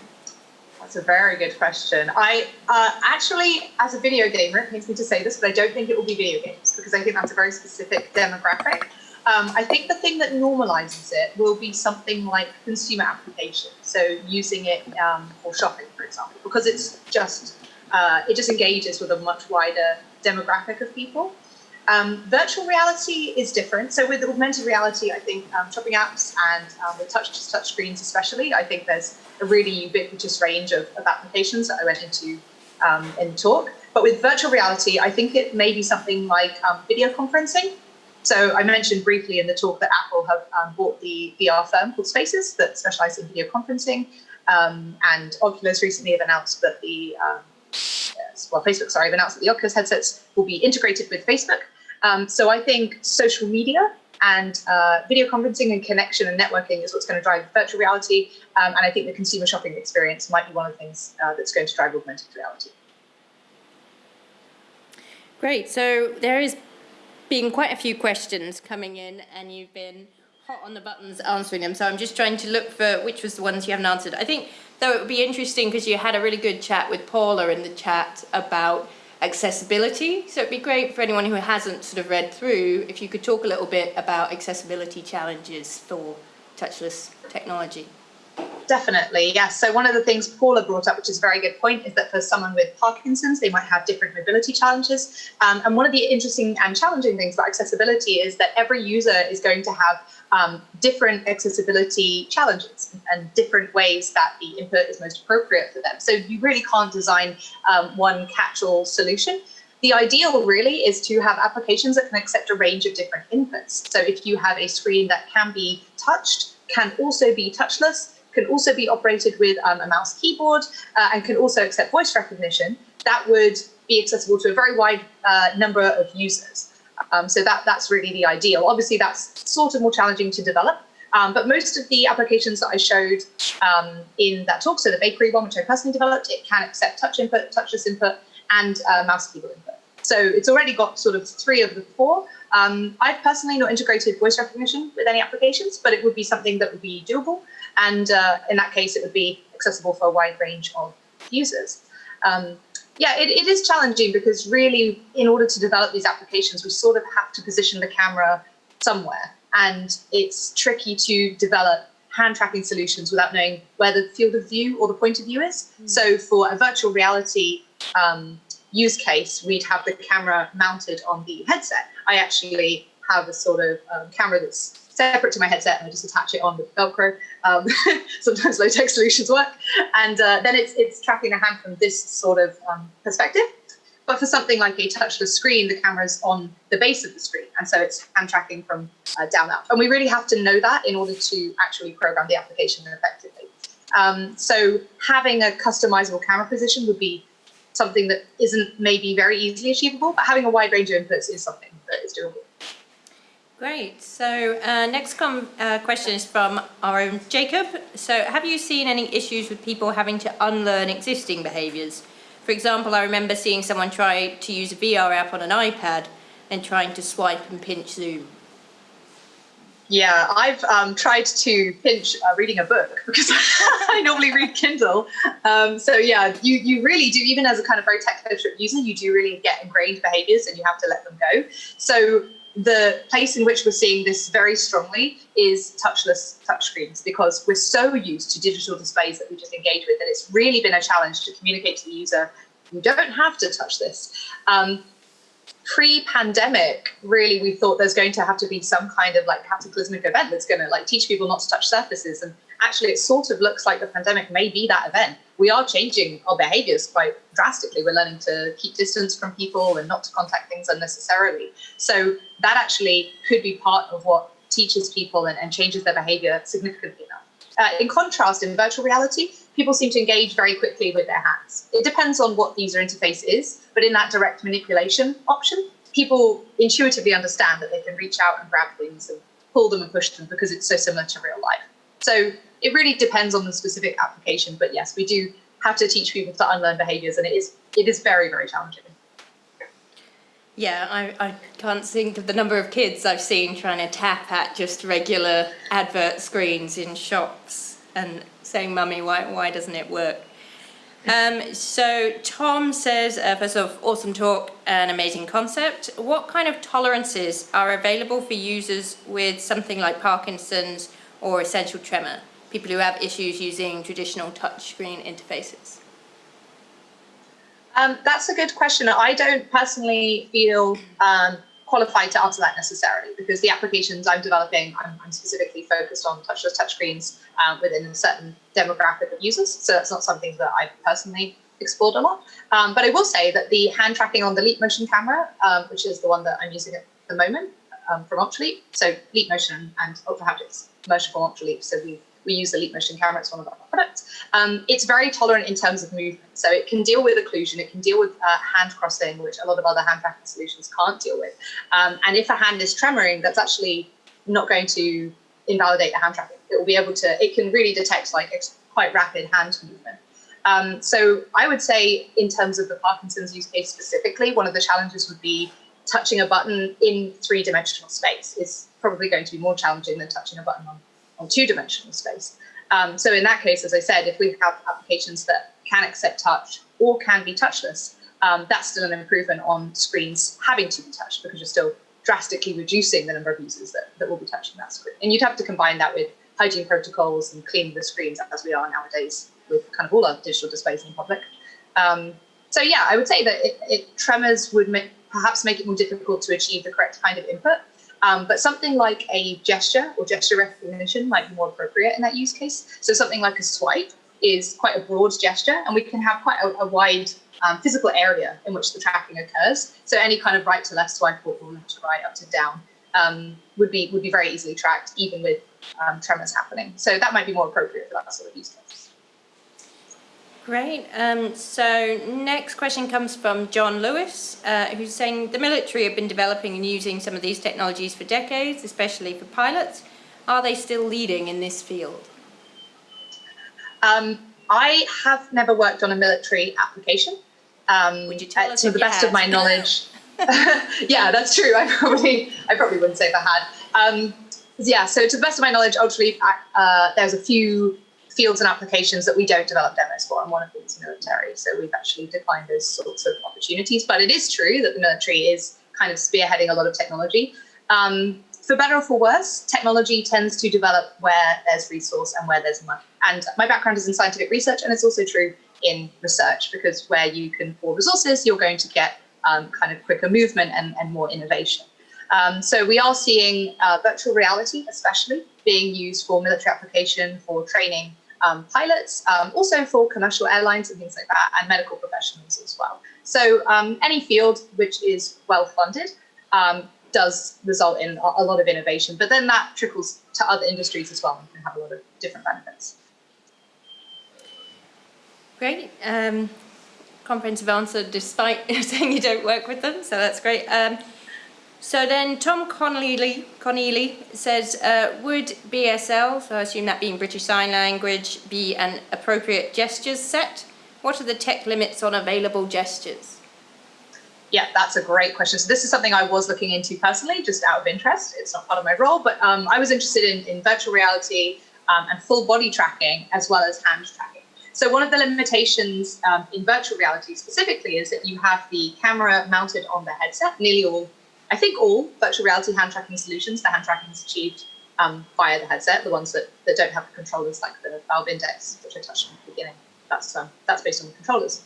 Speaker 4: That's a very good question. I uh, actually, as a video gamer, it pains me to say this, but I don't think it will be video games because I think that's a very specific demographic. Um, I think the thing that normalizes it will be something like consumer application. So using it um, for shopping, for example, because it's just uh, it just engages with a much wider demographic of people. Um, virtual reality is different. So with augmented reality, I think um, shopping apps and um, touch touch screens especially, I think there's a really ubiquitous range of, of applications that I went into um, in the talk. But with virtual reality, I think it may be something like um, video conferencing. So I mentioned briefly in the talk that Apple have um, bought the VR firm called Spaces that specialize in video conferencing. and Oculus recently have announced that the well, Facebook, sorry, have announced that the Oculus headsets will be integrated with Facebook. Um, so I think social media and uh, video conferencing and connection and networking is what's going to drive virtual reality. Um, and I think the consumer shopping experience might be one of the things uh, that's going to drive augmented reality.
Speaker 2: Great. So there is been quite a few questions coming in and you've been hot on the buttons answering them. So I'm just trying to look for which was the ones you haven't answered. I think, though, it would be interesting because you had a really good chat with Paula in the chat about accessibility. So it'd be great for anyone who hasn't sort of read through if you could talk a little bit about accessibility challenges for touchless technology.
Speaker 4: Definitely, yes. So one of the things Paula brought up, which is a very good point, is that for someone with Parkinson's, they might have different mobility challenges. Um, and one of the interesting and challenging things about accessibility is that every user is going to have um, different accessibility challenges and different ways that the input is most appropriate for them. So you really can't design um, one catch-all solution. The ideal really is to have applications that can accept a range of different inputs. So if you have a screen that can be touched, can also be touchless, can also be operated with um, a mouse keyboard uh, and can also accept voice recognition, that would be accessible to a very wide uh, number of users. Um, so that, that's really the ideal. Obviously, that's sort of more challenging to develop. Um, but most of the applications that I showed um, in that talk, so the bakery one, which I personally developed, it can accept touch input, touchless input,
Speaker 1: and uh, mouse keyboard input. So it's already got sort of three of the four. Um, I've personally not integrated voice recognition with any applications, but it would be something that would be doable. And uh, in that case, it would be accessible for a wide range of users. Um, yeah, it, it is challenging because really, in order to develop these applications, we sort of have to position the camera somewhere. And it's tricky to develop hand tracking solutions without knowing where the field of view or the point of view is. Mm. So for a virtual reality um, use case, we'd have the camera mounted on the headset. I actually have a sort of um, camera that's separate to my headset and I just attach it on with Velcro. Um, sometimes low tech solutions work. And uh, then it's, it's tracking the hand from this sort of um, perspective. But for something like a touchless screen, the camera's on the base of the screen. And so it's hand tracking from uh, down up. And we really have to know that in order to actually program the application effectively. Um, so having a customizable camera position would be something that isn't maybe very easily achievable, but having a wide range of inputs is something that is doable.
Speaker 2: Great. So uh, next uh, question is from our own Jacob. So have you seen any issues with people having to unlearn existing behaviours? For example, I remember seeing someone try to use a VR app on an iPad and trying to swipe and pinch Zoom.
Speaker 1: Yeah, I've um, tried to pinch uh, reading a book because I normally read Kindle. Um, so yeah, you, you really do, even as a kind of very tech-centric user, you do really get ingrained behaviors and you have to let them go. So the place in which we're seeing this very strongly is touchless touchscreens because we're so used to digital displays that we just engage with that it's really been a challenge to communicate to the user, you don't have to touch this. Um, pre-pandemic, really, we thought there's going to have to be some kind of like cataclysmic event that's going to like teach people not to touch surfaces. And actually, it sort of looks like the pandemic may be that event. We are changing our behaviors quite drastically. We're learning to keep distance from people and not to contact things unnecessarily. So that actually could be part of what teaches people and, and changes their behavior significantly enough. Uh, in contrast, in virtual reality, people seem to engage very quickly with their hands. It depends on what the user interface is, but in that direct manipulation option, people intuitively understand that they can reach out and grab things and pull them and push them because it's so similar to real life. So it really depends on the specific application, but yes, we do have to teach people to unlearn behaviors and it is it is very, very challenging.
Speaker 2: Yeah, I, I can't think of the number of kids I've seen trying to tap at just regular advert screens in shops and saying, Mummy, why, why doesn't it work? Um, so Tom says, uh, first off, awesome talk, an amazing concept. What kind of tolerances are available for users with something like Parkinson's or essential tremor? People who have issues using traditional touchscreen interfaces.
Speaker 1: Um, that's a good question. I don't personally feel um, qualified to answer that necessarily because the applications I'm developing, I'm, I'm specifically focused on touchless touchscreens uh, within a certain demographic of users. So that's not something that I've personally explored a lot. Um, but I will say that the hand tracking on the Leap Motion camera, um, which is the one that I'm using at the moment um, from Ultraleap, so Leap Motion and Ultrahaptics motion from Ultraleap. So we've we use the Leap Motion camera, it's one of our products. Um, it's very tolerant in terms of movement. So it can deal with occlusion, it can deal with uh, hand crossing, which a lot of other hand tracking solutions can't deal with. Um, and if a hand is tremoring, that's actually not going to invalidate the hand tracking. It will be able to, it can really detect like quite rapid hand movement. Um, so I would say in terms of the Parkinson's use case specifically, one of the challenges would be touching a button in three-dimensional space is probably going to be more challenging than touching a button on on two-dimensional space. Um, so in that case, as I said, if we have applications that can accept touch or can be touchless, um, that's still an improvement on screens having to be touched because you're still drastically reducing the number of users that, that will be touching that screen. And you'd have to combine that with hygiene protocols and cleaning the screens as we are nowadays with kind of all our digital displays in public. Um, so yeah, I would say that it, it tremors would make, perhaps make it more difficult to achieve the correct kind of input um, but something like a gesture or gesture recognition might be more appropriate in that use case. So something like a swipe is quite a broad gesture and we can have quite a, a wide um, physical area in which the tracking occurs. So any kind of right to left swipe or left to right, up to down um, would be would be very easily tracked even with um, tremors happening. So that might be more appropriate for that sort of use case.
Speaker 2: Great. Um, so next question comes from John Lewis, uh, who's saying the military have been developing and using some of these technologies for decades, especially for pilots. Are they still leading in this field?
Speaker 1: Um, I have never worked on a military application, Um,
Speaker 2: Would you tell
Speaker 1: uh,
Speaker 2: us
Speaker 1: to the best
Speaker 2: had?
Speaker 1: of my knowledge? yeah, that's true. I probably, I probably wouldn't say if I had. Um, yeah, so to the best of my knowledge, Ultraleap, uh, there's a few fields and applications that we don't develop demos for, and one of them is military. So we've actually declined those sorts of opportunities. But it is true that the military is kind of spearheading a lot of technology. Um, for better or for worse, technology tends to develop where there's resource and where there's money. And my background is in scientific research, and it's also true in research because where you can pour resources, you're going to get um, kind of quicker movement and, and more innovation. Um, so we are seeing uh, virtual reality, especially being used for military application, for training um, pilots, um, also for commercial airlines and things like that, and medical professionals as well. So um, any field which is well funded um, does result in a, lot of innovation, but then that trickles to other industries as well and can have a lot of different benefits.
Speaker 2: Great. Um, comprehensive answer despite saying you don't work with them, so that's great. So then Tom Connelly, Connelly says, uh, would BSL, so I assume that being British Sign Language, be an appropriate gestures set? What are the tech limits on available gestures?
Speaker 1: Yeah, that's a great question. So this is something I was looking into personally, just out of interest. It's not part of my role, but um, I was interested in, in virtual reality um, and full body tracking as well as hand tracking. So one of the limitations um, in virtual reality specifically is that you have the camera mounted on the headset. Nearly all, I think all virtual reality hand tracking solutions, the hand tracking is achieved um, via the headset. The ones that, that don't have the controllers like the Valve Index, which I touched on at the beginning, that's, um, that's based on the controllers.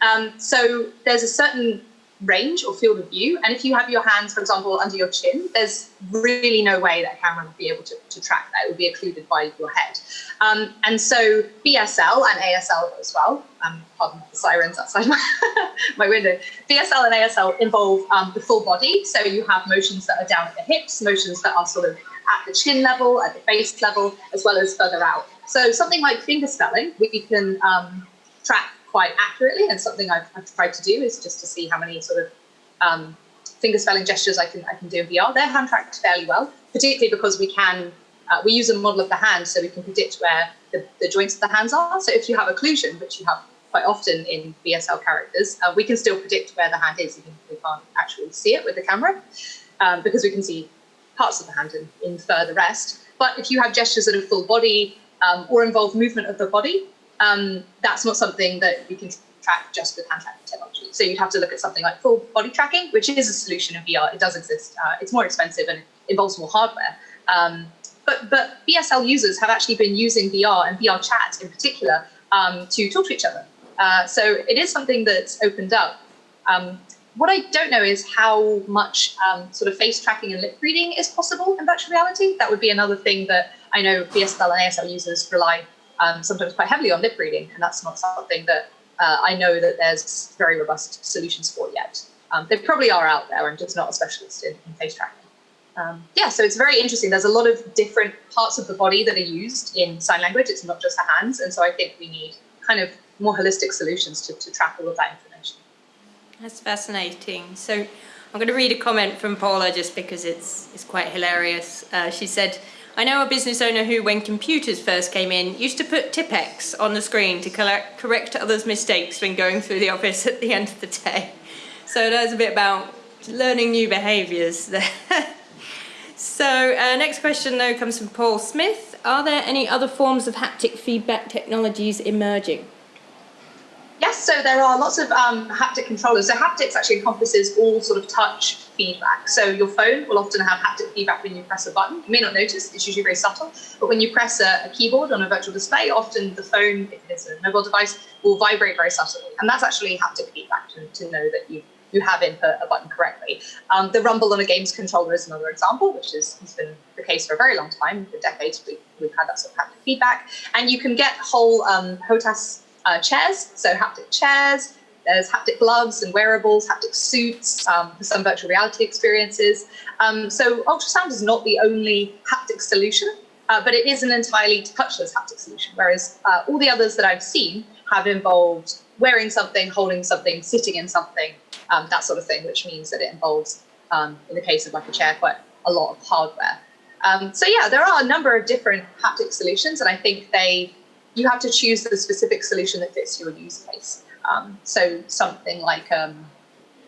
Speaker 1: Um, so there's a certain range or field of view. And if you have your hands, for example, under your chin, there's really no way that a camera would be able to, to track that. It would be occluded by your head. Um, and so BSL and ASL as well, um, pardon the sirens outside my, my window, BSL and ASL involve um, the full body. So you have motions that are down at the hips, motions that are sort of at the chin level, at the face level, as well as further out. So something like finger spelling, we can um, track quite accurately. And something I've, I've, tried to do is just to see how many sort of um, finger spelling gestures I can I can do in VR. They're hand tracked fairly well, particularly because we can uh, we use a model of the hand so we can predict where the, the joints of the hands are. So if you have occlusion, which you have quite often in BSL characters, uh, we can still predict where the hand is, even if we can't actually see it with the camera, um, because we can see parts of the hand and infer the rest. But if you have gestures that are full body um, or involve movement of the body, um, that's not something that you can track just with hand tracking technology. So you'd have to look at something like full body tracking, which is a solution in VR. It does exist. Uh, it's more expensive and involves more hardware. Um, but, but BSL users have actually been using VR and VR chat in particular um, to talk to each other. Uh, so it is something that's opened up. Um, what I don't know is how much um, sort of face tracking and lip reading is possible in virtual reality. That would be another thing that I know BSL and ASL users rely um, sometimes quite heavily on lip reading, and that's not something that uh, I know that there's very robust solutions for yet. Um, they probably are out there. I'm just not a specialist in, in face tracking. Um, yeah, so it's very interesting. There's a lot of different parts of the body that are used in sign language. It's not just the hands, and so I think we need kind of more holistic solutions to, to track all of that information.
Speaker 2: That's fascinating. So I'm going to read a comment from Paula just because it's it's quite hilarious. Uh, she said. I know a business owner who, when computers first came in, used to put Tipp-Ex on the screen to collect, correct others' mistakes when going through the office at the end of the day. So that's a bit about learning new behaviours there. so uh, next question though comes from Paul Smith. Are there any other forms of haptic feedback technologies emerging?
Speaker 1: Yes, so there are lots of um, haptic controllers. So haptics actually encompasses all sort of touch feedback. So your phone will often have haptic feedback when you press a button. You may not notice, it's usually very subtle, but when you press a, a keyboard on a virtual display, often the phone, if it's a mobile device, will vibrate very subtly. And that's actually haptic feedback to, to know that you, you have input a button correctly. Um, the rumble on a games controller is another example, which is, has been the case for a very long time. For decades, we, we've had that sort of haptic feedback. And you can get whole um, HOTAS uh, chairs, so haptic chairs, there's haptic gloves and wearables, haptic suits um, for some virtual reality experiences. Um, so ultrasound is not the only haptic solution, uh, but it is an entirely touchless haptic solution, whereas uh, all the others that I've seen have involved wearing something, holding something, sitting in something, um, that sort of thing, which means that it involves, um, in the case of like a chair, quite a lot of hardware. Um, so yeah, there are a number of different haptic solutions, and I think they you have to choose the specific solution that fits your use case. Um, so something like um,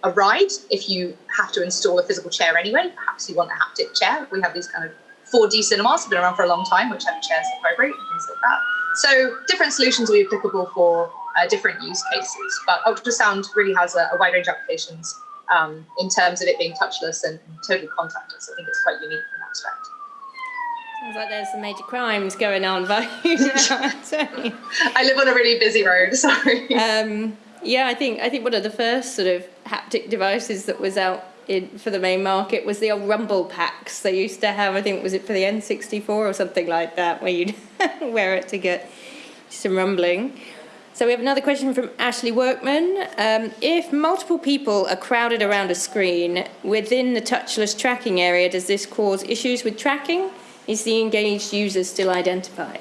Speaker 1: a ride, if you have to install a physical chair anyway, perhaps you want a haptic chair. We have these kind of 4D cinemas, have been around for a long time, which have chairs vibrate and things like that. So different solutions will be applicable for uh, different use cases. But ultrasound really has a, a wide range of applications um, in terms of it being touchless and, and totally contactless. I think it's quite unique.
Speaker 2: Sounds like there's some major crimes going on by
Speaker 1: I live on a really busy road, sorry.
Speaker 2: Um, yeah, I think I think one of the first sort of haptic devices that was out in, for the main market was the old rumble packs they used to have. I think was it for the N64 or something like that, where you'd wear it to get some rumbling. So we have another question from Ashley Workman. Um, if multiple people are crowded around a screen within the touchless tracking area, does this cause issues with tracking? Is the engaged user still identified?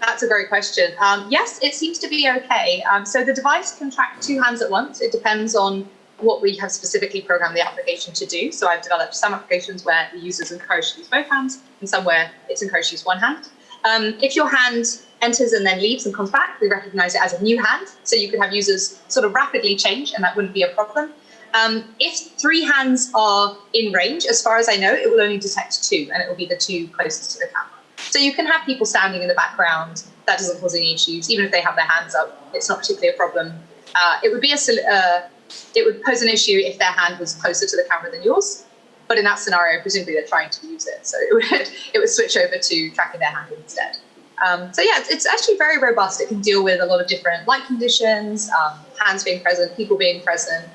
Speaker 1: That's a great question. Um, yes, it seems to be okay. Um, so the device can track two hands at once. It depends on what we have specifically programmed the application to do. So I've developed some applications where the user is encouraged to use both hands and some where it's encouraged to use one hand. Um, if your hand enters and then leaves and comes back, we recognize it as a new hand. So you could have users sort of rapidly change and that wouldn't be a problem. Um, if three hands are in range, as far as I know, it will only detect two and it will be the two closest to the camera. So you can have people standing in the background. That doesn't cause any issues. Even if they have their hands up, it's not particularly a problem. Uh, it would be a, uh, it would pose an issue if their hand was closer to the camera than yours. But in that scenario, presumably they're trying to use it. So it would, it would switch over to tracking their hand instead. Um, so yeah, it's, actually very robust. It can deal with a lot of different light conditions, um, hands being present, people being present,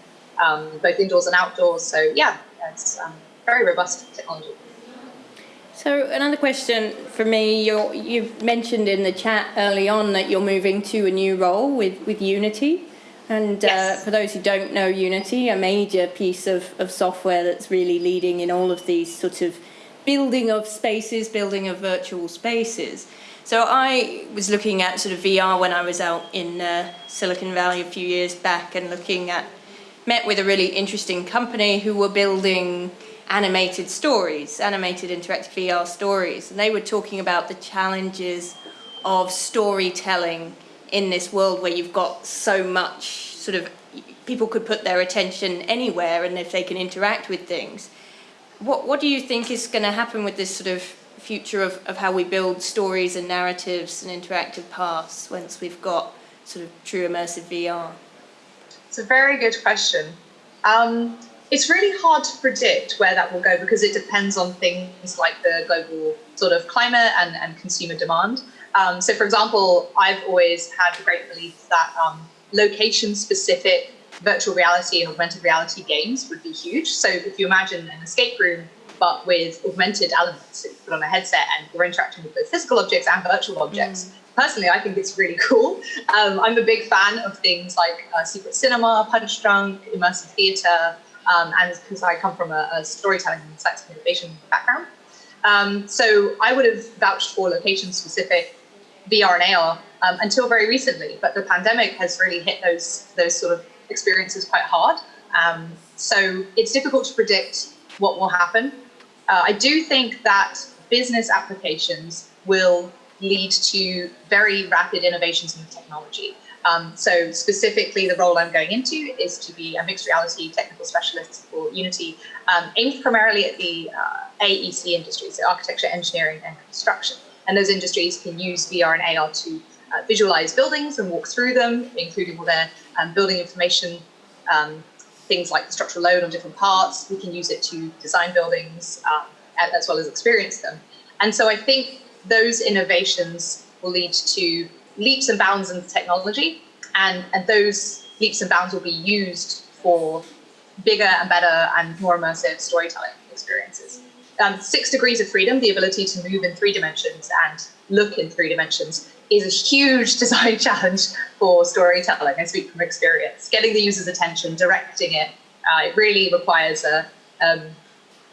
Speaker 1: um, both indoors and outdoors. So yeah, it's um, very robust technology.
Speaker 2: So another question for me, you you mentioned in the chat early on that you're moving to a new role with, with Unity. And uh, yes. uh, for those who don't know Unity, a major piece of, of software that's really leading in all of these sort of building of spaces, building of virtual spaces. So I was looking at sort of VR when I was out in uh, Silicon Valley a few years back and looking at, met with a really interesting company who were building animated stories, animated interactive VR stories. And they were talking about the challenges of storytelling in this world where you've got so much sort of, people could put their attention anywhere and if they can interact with things. What, what do you think is going to happen with this sort of future of, of how we build stories and narratives and interactive paths once we've got sort of true immersive VR?
Speaker 1: It's a very good question. Um, it's really hard to predict where that will go because it depends on things like the global sort of climate and, and consumer demand. Um, so, for example, I've always had the great belief that um, location specific virtual reality and augmented reality games would be huge. So, if you imagine an escape room but with augmented elements. So you put on a headset and you're interacting with both physical objects and virtual objects. Mm. Personally, I think it's really cool. Um, I'm a big fan of things like uh, secret cinema, Punchdrunk, immersive theatre, um, and because I come from a, a storytelling and science and innovation background. Um, so I would have vouched for location specific VR and AR um, until very recently, but the pandemic has really hit those those sort of experiences quite hard. Um, so it's difficult to predict what will happen. Uh, I do think that business applications will lead to very rapid innovations in technology. Um, so specifically, the role I'm going into is to be a mixed reality technical specialist for Unity, um, aimed primarily at the uh, AEC industry, so architecture, engineering, and construction. And those industries can use VR and AR to uh, visualize buildings and walk through them, including all their um, building information um, things like the structural load on different parts. We can use it to design buildings um, as well as experience them. And so I think those innovations will lead to leaps and bounds in technology, and, and those leaps and bounds will be used for bigger and better and more immersive storytelling experiences. Um, six degrees of freedom, the ability to move in three dimensions and look in three dimensions, is a huge design challenge for storytelling. I speak from experience. Getting the user's attention, directing it, uh, it really requires a, um,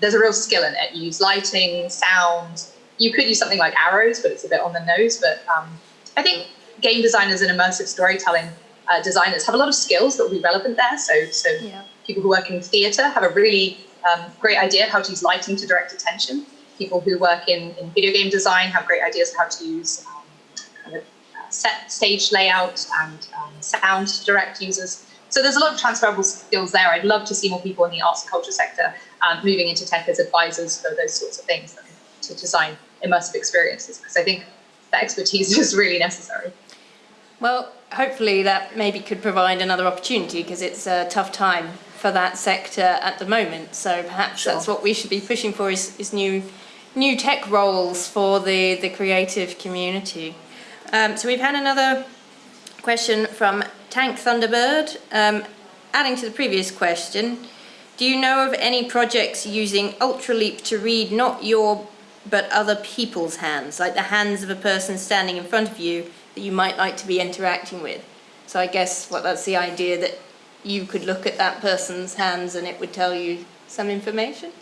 Speaker 1: there's a real skill in it. You use lighting, sound. You could use something like arrows, but it's a bit on the nose. But um, I think game designers and immersive storytelling uh, designers have a lot of skills that will be relevant there. So, so yeah. people who work in theatre have a really um, great idea how to use lighting to direct attention. People who work in, in video game design have great ideas of how to use set stage layout and um, sound to direct users. So there's a lot of transferable skills there. I'd love to see more people in the arts and culture sector um, moving into tech as advisors for those sorts of things to design immersive experiences because I think that expertise is really necessary.
Speaker 2: Well, hopefully that maybe could provide another opportunity because it's a tough time for that sector at the moment. So perhaps sure. that's what we should be pushing for is, is new new tech roles for the, the creative community. Um, so we've had another question from Tank Thunderbird. Um, adding to the previous question, do you know of any projects using Ultraleap to read not your but other people's hands, like the hands of a person standing in front of you that you might like to be interacting with? So I guess what that's the idea that you could look at that person's hands and it would tell you some information?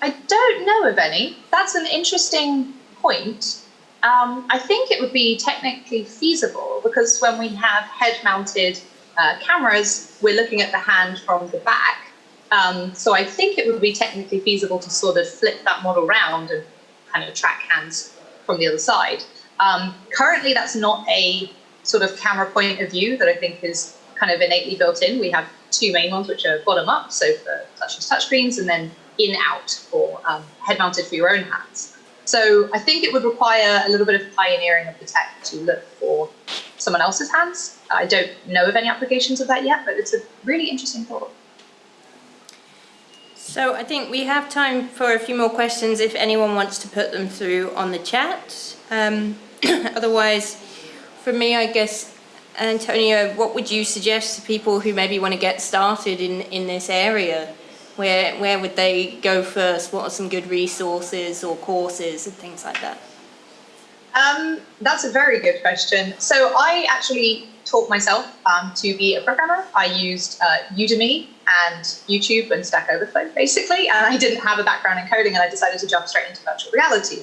Speaker 1: I don't know of any. That's an interesting point. Um, I think it would be technically feasible because when we have head-mounted uh, cameras, we're looking at the hand from the back. Um, so I think it would be technically feasible to sort of flip that model round and kind of track hands from the other side. Um, currently, that's not a sort of camera point of view that I think is kind of innately built in. We have two main ones, which are bottom up, so for touchless touchscreens, and then in out for um, head mounted for your own hands. So I think it would require a little bit of pioneering of the tech to look for someone else's hands. I don't know of any applications of that yet, but it's a really interesting thought.
Speaker 2: So I think we have time for a few more questions if anyone wants to put them through on the chat. Um, otherwise, for me, I guess, Antonio, what would you suggest to people who maybe want to get started in, in this area? Where, where would they go first? What are some good resources or courses and things like that?
Speaker 1: Um, that's a very good question. So I actually taught myself um, to be a programmer. I used uh, Udemy and YouTube and Stack Overflow, basically, and I didn't have a background in coding, and I decided to jump straight into virtual reality.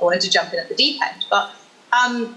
Speaker 1: I wanted to jump in at the deep end. But um,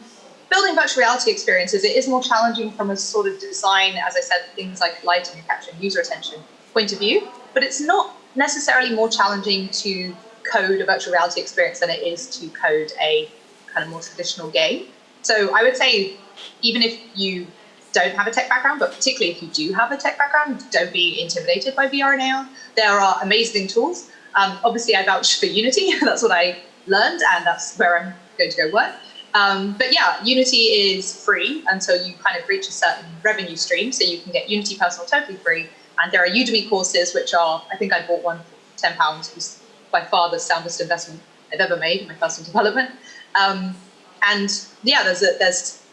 Speaker 1: building virtual reality experiences, it is more challenging from a sort of design, as I said, things like lighting and capturing user attention point of view but it's not necessarily more challenging to code a virtual reality experience than it is to code a kind of more traditional game. So I would say, even if you don't have a tech background, but particularly if you do have a tech background, don't be intimidated by VR and AR. There are amazing tools. Um, obviously, I vouch for Unity. that's what I learned, and that's where I'm going to go work. Um, but yeah, Unity is free until you kind of reach a certain revenue stream. So you can get Unity Personal totally free, and there are Udemy courses, which are, I think I bought one for £10, it was by far the soundest investment I've ever made in my personal development. Um, and yeah, there's a, there's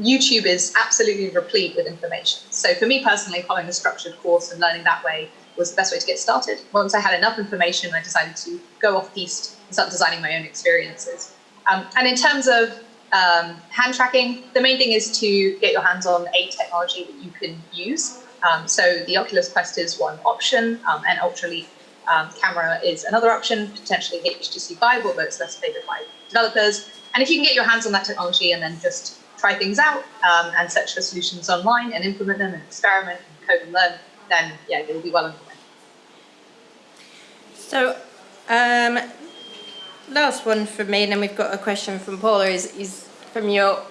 Speaker 1: YouTube is absolutely replete with information. So for me personally, following a structured course and learning that way was the best way to get started. Once I had enough information, I decided to go off piste and start designing my own experiences. Um, and in terms of um, hand tracking, the main thing is to get your hands on a technology that you can use. Um, so the Oculus Quest is one option, um, and Ultraleap um, camera is another option, potentially HTC Vive, although it's less favored by developers. And if you can get your hands on that technology and then just try things out um, and search for solutions online and implement them and experiment and code and learn, then yeah, you'll be well underway.
Speaker 2: So, um, last one from me, and then we've got a question from Paula, is, is from your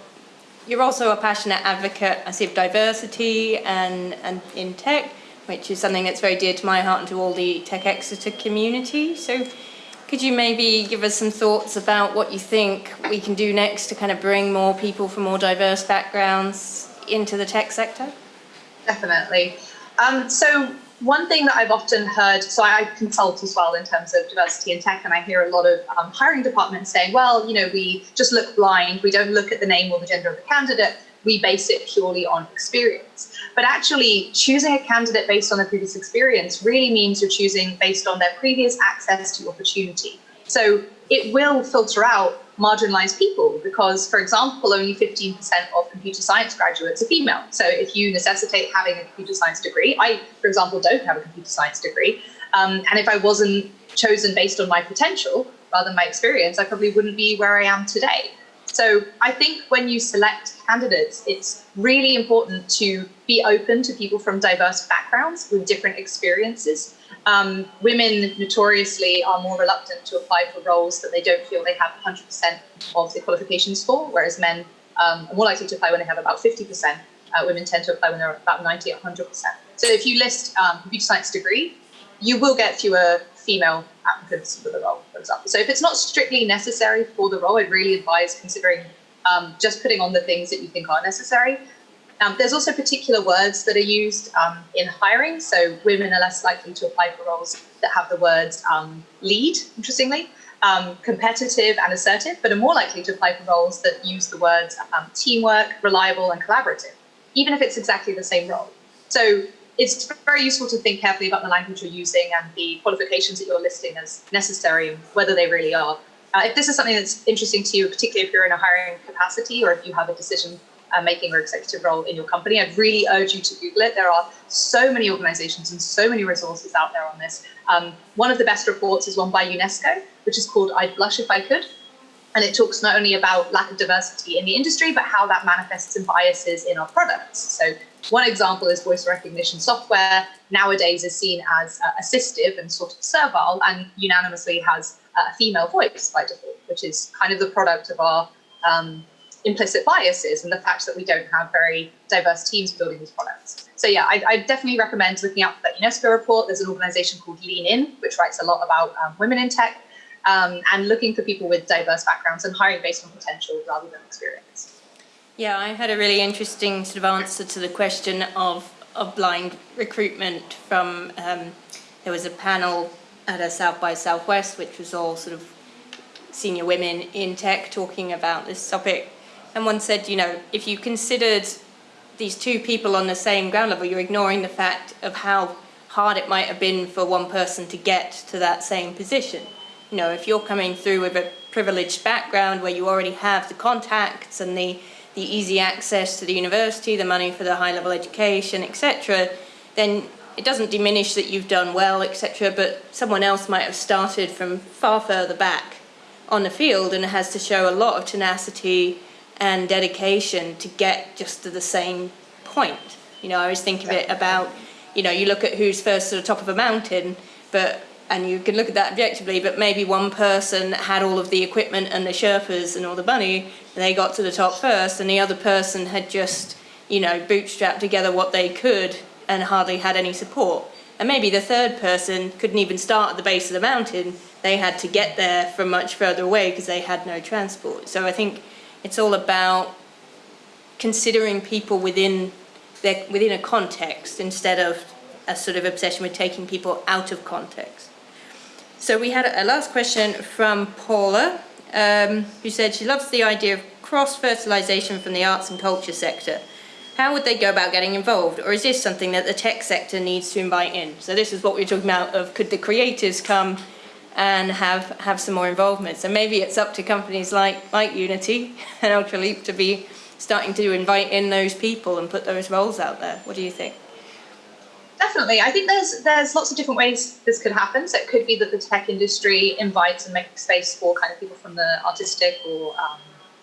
Speaker 2: you're also a passionate advocate, I see, of diversity and, and in tech, which is something that's very dear to my heart and to all the Tech Exeter community. So could you maybe give us some thoughts about what you think we can do next to kind of bring more people from more diverse backgrounds into the tech sector?
Speaker 1: Definitely. Um, so one thing that I've often heard, so I consult as well in terms of diversity in tech, and I hear a lot of um, hiring departments saying, well, you know, we just look blind, we don't look at the name or the gender of the candidate, we base it purely on experience. But actually, choosing a candidate based on their previous experience really means you're choosing based on their previous access to opportunity. So it will filter out marginalized people because, for example, only 15% of computer science graduates are female. So if you necessitate having a computer science degree, I, for example, don't have a computer science degree. Um, and if I wasn't chosen based on my potential rather than my experience, I probably wouldn't be where I am today. So I think when you select candidates, it's really important to be open to people from diverse backgrounds with different experiences um, women notoriously are more reluctant to apply for roles that they don't feel they have 100% of the qualifications for, whereas men um, are more likely to apply when they have about 50%. Uh, women tend to apply when they're about 90 100%. So if you list um, computer science degree, you will get fewer female applicants for the role, for example. So if it's not strictly necessary for the role, I'd really advise considering um, just putting on the things that you think are necessary. Um, there's also particular words that are used um, in hiring. So women are less likely to apply for roles that have the words um, lead, interestingly, um, competitive and assertive, but are more likely to apply for roles that use the words um, teamwork, reliable, and collaborative, even if it's exactly the same role. So it's very useful to think carefully about the language you're using and the qualifications that you're listing as necessary and whether they really are. Uh, if this is something that's interesting to you, particularly if you're in a hiring capacity or if you have a decision uh, making or executive role in your company, I'd really urge you to Google it. There are so many organizations and so many resources out there on this. Um, one of the best reports is one by UNESCO, which is called I'd Blush If I Could. And it talks not only about lack of diversity in the industry, but how that manifests in biases in our products. So one example is voice recognition software nowadays is seen as uh, assistive and sort of servile and unanimously has a female voice by default, which is kind of the product of our um, implicit biases and the fact that we don't have very diverse teams building these products. So yeah, I, I definitely recommend looking for that UNESCO report. There's an organization called Lean In, which writes a lot about um, women in tech um, and looking for people with diverse backgrounds and hiring based on potential rather than experience.
Speaker 2: Yeah, I had a really interesting sort of answer to the question of, of blind recruitment from, um, there was a panel at a South by Southwest, which was all sort of senior women in tech talking about this topic. And one said, you know, if you considered these two people on the same ground level, you're ignoring the fact of how hard it might have been for one person to get to that same position. You know, if you're coming through with a privileged background where you already have the contacts and the, the easy access to the university, the money for the high level education, etc., then it doesn't diminish that you've done well, etc., but someone else might have started from far further back on the field and has to show a lot of tenacity and dedication to get just to the same point. You know, I always think of it about, you know, you look at who's first to the top of a mountain, but and you can look at that objectively, but maybe one person had all of the equipment and the Sherpas and all the money, and they got to the top first, and the other person had just, you know, bootstrapped together what they could and hardly had any support. And maybe the third person couldn't even start at the base of the mountain, they had to get there from much further away because they had no transport. So I think it's all about considering people within their, within a context instead of a sort of obsession with taking people out of context. So we had a last question from Paula, um, who said she loves the idea of cross-fertilization from the arts and culture sector. How would they go about getting involved? Or is this something that the tech sector needs to invite in? So this is what we are talking about of could the creators come and have, have some more involvement. So maybe it's up to companies like, like Unity and Ultraleap to be starting to invite in those people and put those roles out there. What do you think?
Speaker 1: Definitely. I think there's there's lots of different ways this could happen. So it could be that the tech industry invites and makes space for kind of people from the artistic or um,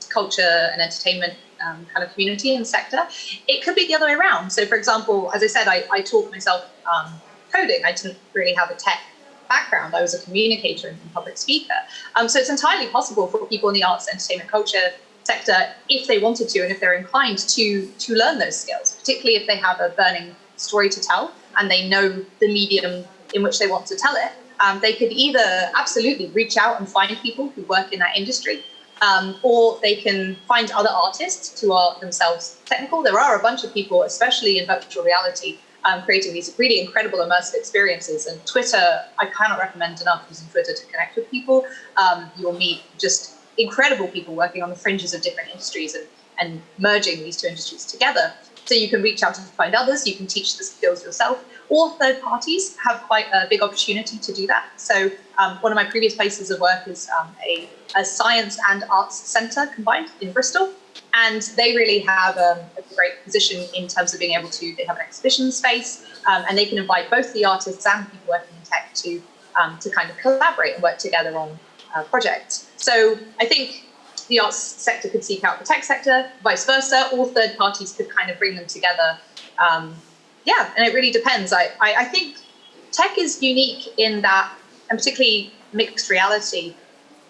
Speaker 1: culture and entertainment um, kind of community and sector. It could be the other way around. So for example, as I said, I, I taught myself um, coding. I didn't really have a tech background. I was a communicator and public speaker. Um, so it's entirely possible for people in the arts, entertainment, culture sector, if they wanted to and if they're inclined to, to learn those skills, particularly if they have a burning story to tell and they know the medium in which they want to tell it. Um, they could either absolutely reach out and find people who work in that industry, um, or they can find other artists who are themselves technical. There are a bunch of people, especially in virtual reality, um, creating these really incredible immersive experiences. And Twitter, I cannot recommend enough using Twitter to connect with people. Um, you'll meet just incredible people working on the fringes of different industries and, and merging these two industries together. So you can reach out and find others, you can teach the skills yourself, or third parties have quite a big opportunity to do that. So um, one of my previous places of work is um, a, a science and arts centre combined in Bristol. And they really have um, a great position in terms of being able to, they have an exhibition space um, and they can invite both the artists and people working in tech to, um, to kind of collaborate and work together on uh, projects. So I think the arts sector could seek out the tech sector, vice versa, or third parties could kind of bring them together. Um, yeah, and it really depends. I, I, I think tech is unique in that, and particularly mixed reality,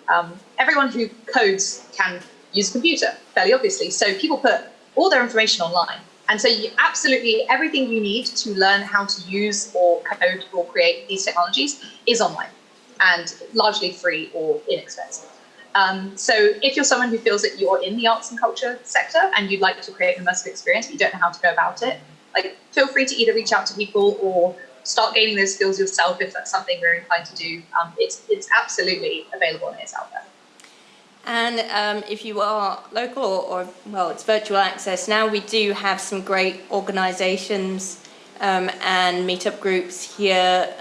Speaker 1: um, everyone who codes can use a computer, fairly obviously. So people put all their information online. And so you absolutely everything you need to learn how to use or code or create these technologies is online and largely free or inexpensive. Um, so if you're someone who feels that you're in the arts and culture sector and you'd like to create an immersive experience, but you don't know how to go about it, like feel free to either reach out to people or start gaining those skills yourself if that's something you're inclined to do. Um, it's, it's absolutely available and it's out there.
Speaker 2: And um, if you are local or, well, it's virtual access now, we do have some great organisations um, and meetup groups here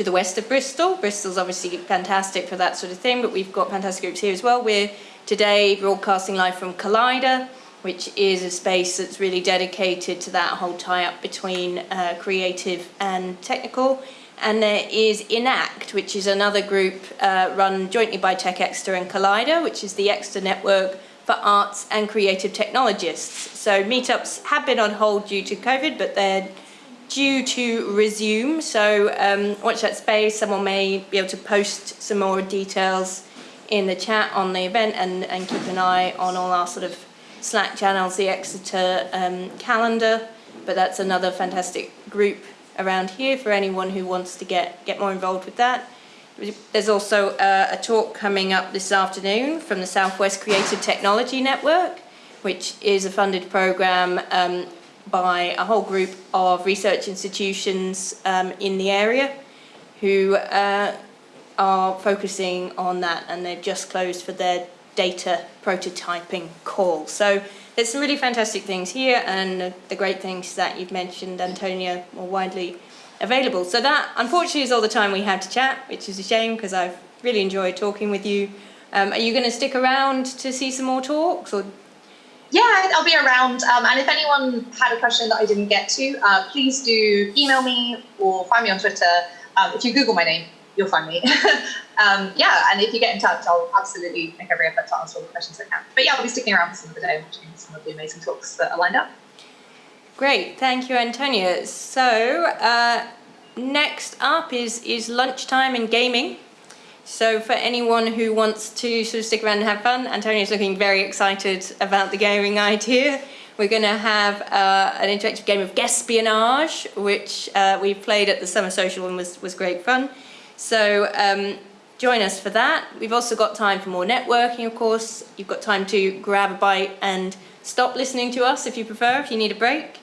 Speaker 2: to the west of Bristol. Bristol's obviously fantastic for that sort of thing, but we've got fantastic groups here as well. We're today broadcasting live from Collider, which is a space that's really dedicated to that whole tie-up between uh, creative and technical. And there is Enact, which is another group uh, run jointly by Tech Exeter and Collider, which is the Exeter network for arts and creative technologists. So meetups have been on hold due to COVID, but they're due to resume. So um, watch that space. Someone may be able to post some more details in the chat on the event and, and keep an eye on all our sort of Slack channels, the Exeter um, calendar. But that's another fantastic group around here for anyone who wants to get, get more involved with that. There's also uh, a talk coming up this afternoon from the Southwest Creative Technology Network, which is a funded program um, by a whole group of research institutions um, in the area who uh, are focusing on that and they've just closed for their data prototyping call. So there's some really fantastic things here and the great things that you've mentioned, Antonia, more widely available. So that, unfortunately, is all the time we have to chat, which is a shame because I've really enjoyed talking with you. Um, are you going to stick around to see some more talks or
Speaker 1: yeah, I'll be around. Um, and if anyone had a question that I didn't get to, uh, please do email me or find me on Twitter. Um, if you Google my name, you'll find me. um, yeah, and if you get in touch, I'll absolutely make every effort to answer all the questions I can. But yeah, I'll be sticking around for some of the day, watching some of the amazing talks that are lined up.
Speaker 2: Great, thank you, Antonia. So uh, next up is is lunchtime and gaming. So for anyone who wants to sort of stick around and have fun, Antonio's looking very excited about the gaming idea. We're going to have uh, an interactive game of Guespionage, which uh, we played at the Summer Social and was, was great fun. So um, join us for that. We've also got time for more networking, of course. You've got time to grab a bite and stop listening to us if you prefer, if you need a break.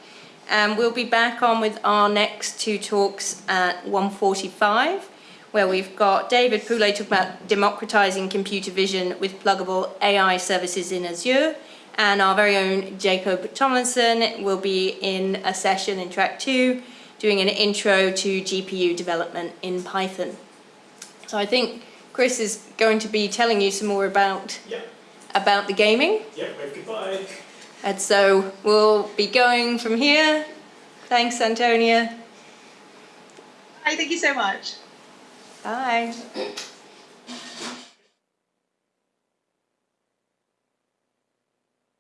Speaker 2: And um, we'll be back on with our next two talks at 1.45 where we've got David Poulet talking about democratizing computer vision with pluggable AI services in Azure. And our very own Jacob Tomlinson will be in a session in track two, doing an intro to GPU development in Python. So I think Chris is going to be telling you some more about,
Speaker 3: yeah.
Speaker 2: about the gaming.
Speaker 3: Yeah, wave goodbye.
Speaker 2: And so we'll be going from here. Thanks, Antonia.
Speaker 1: Hi, thank you so much.
Speaker 2: Bye.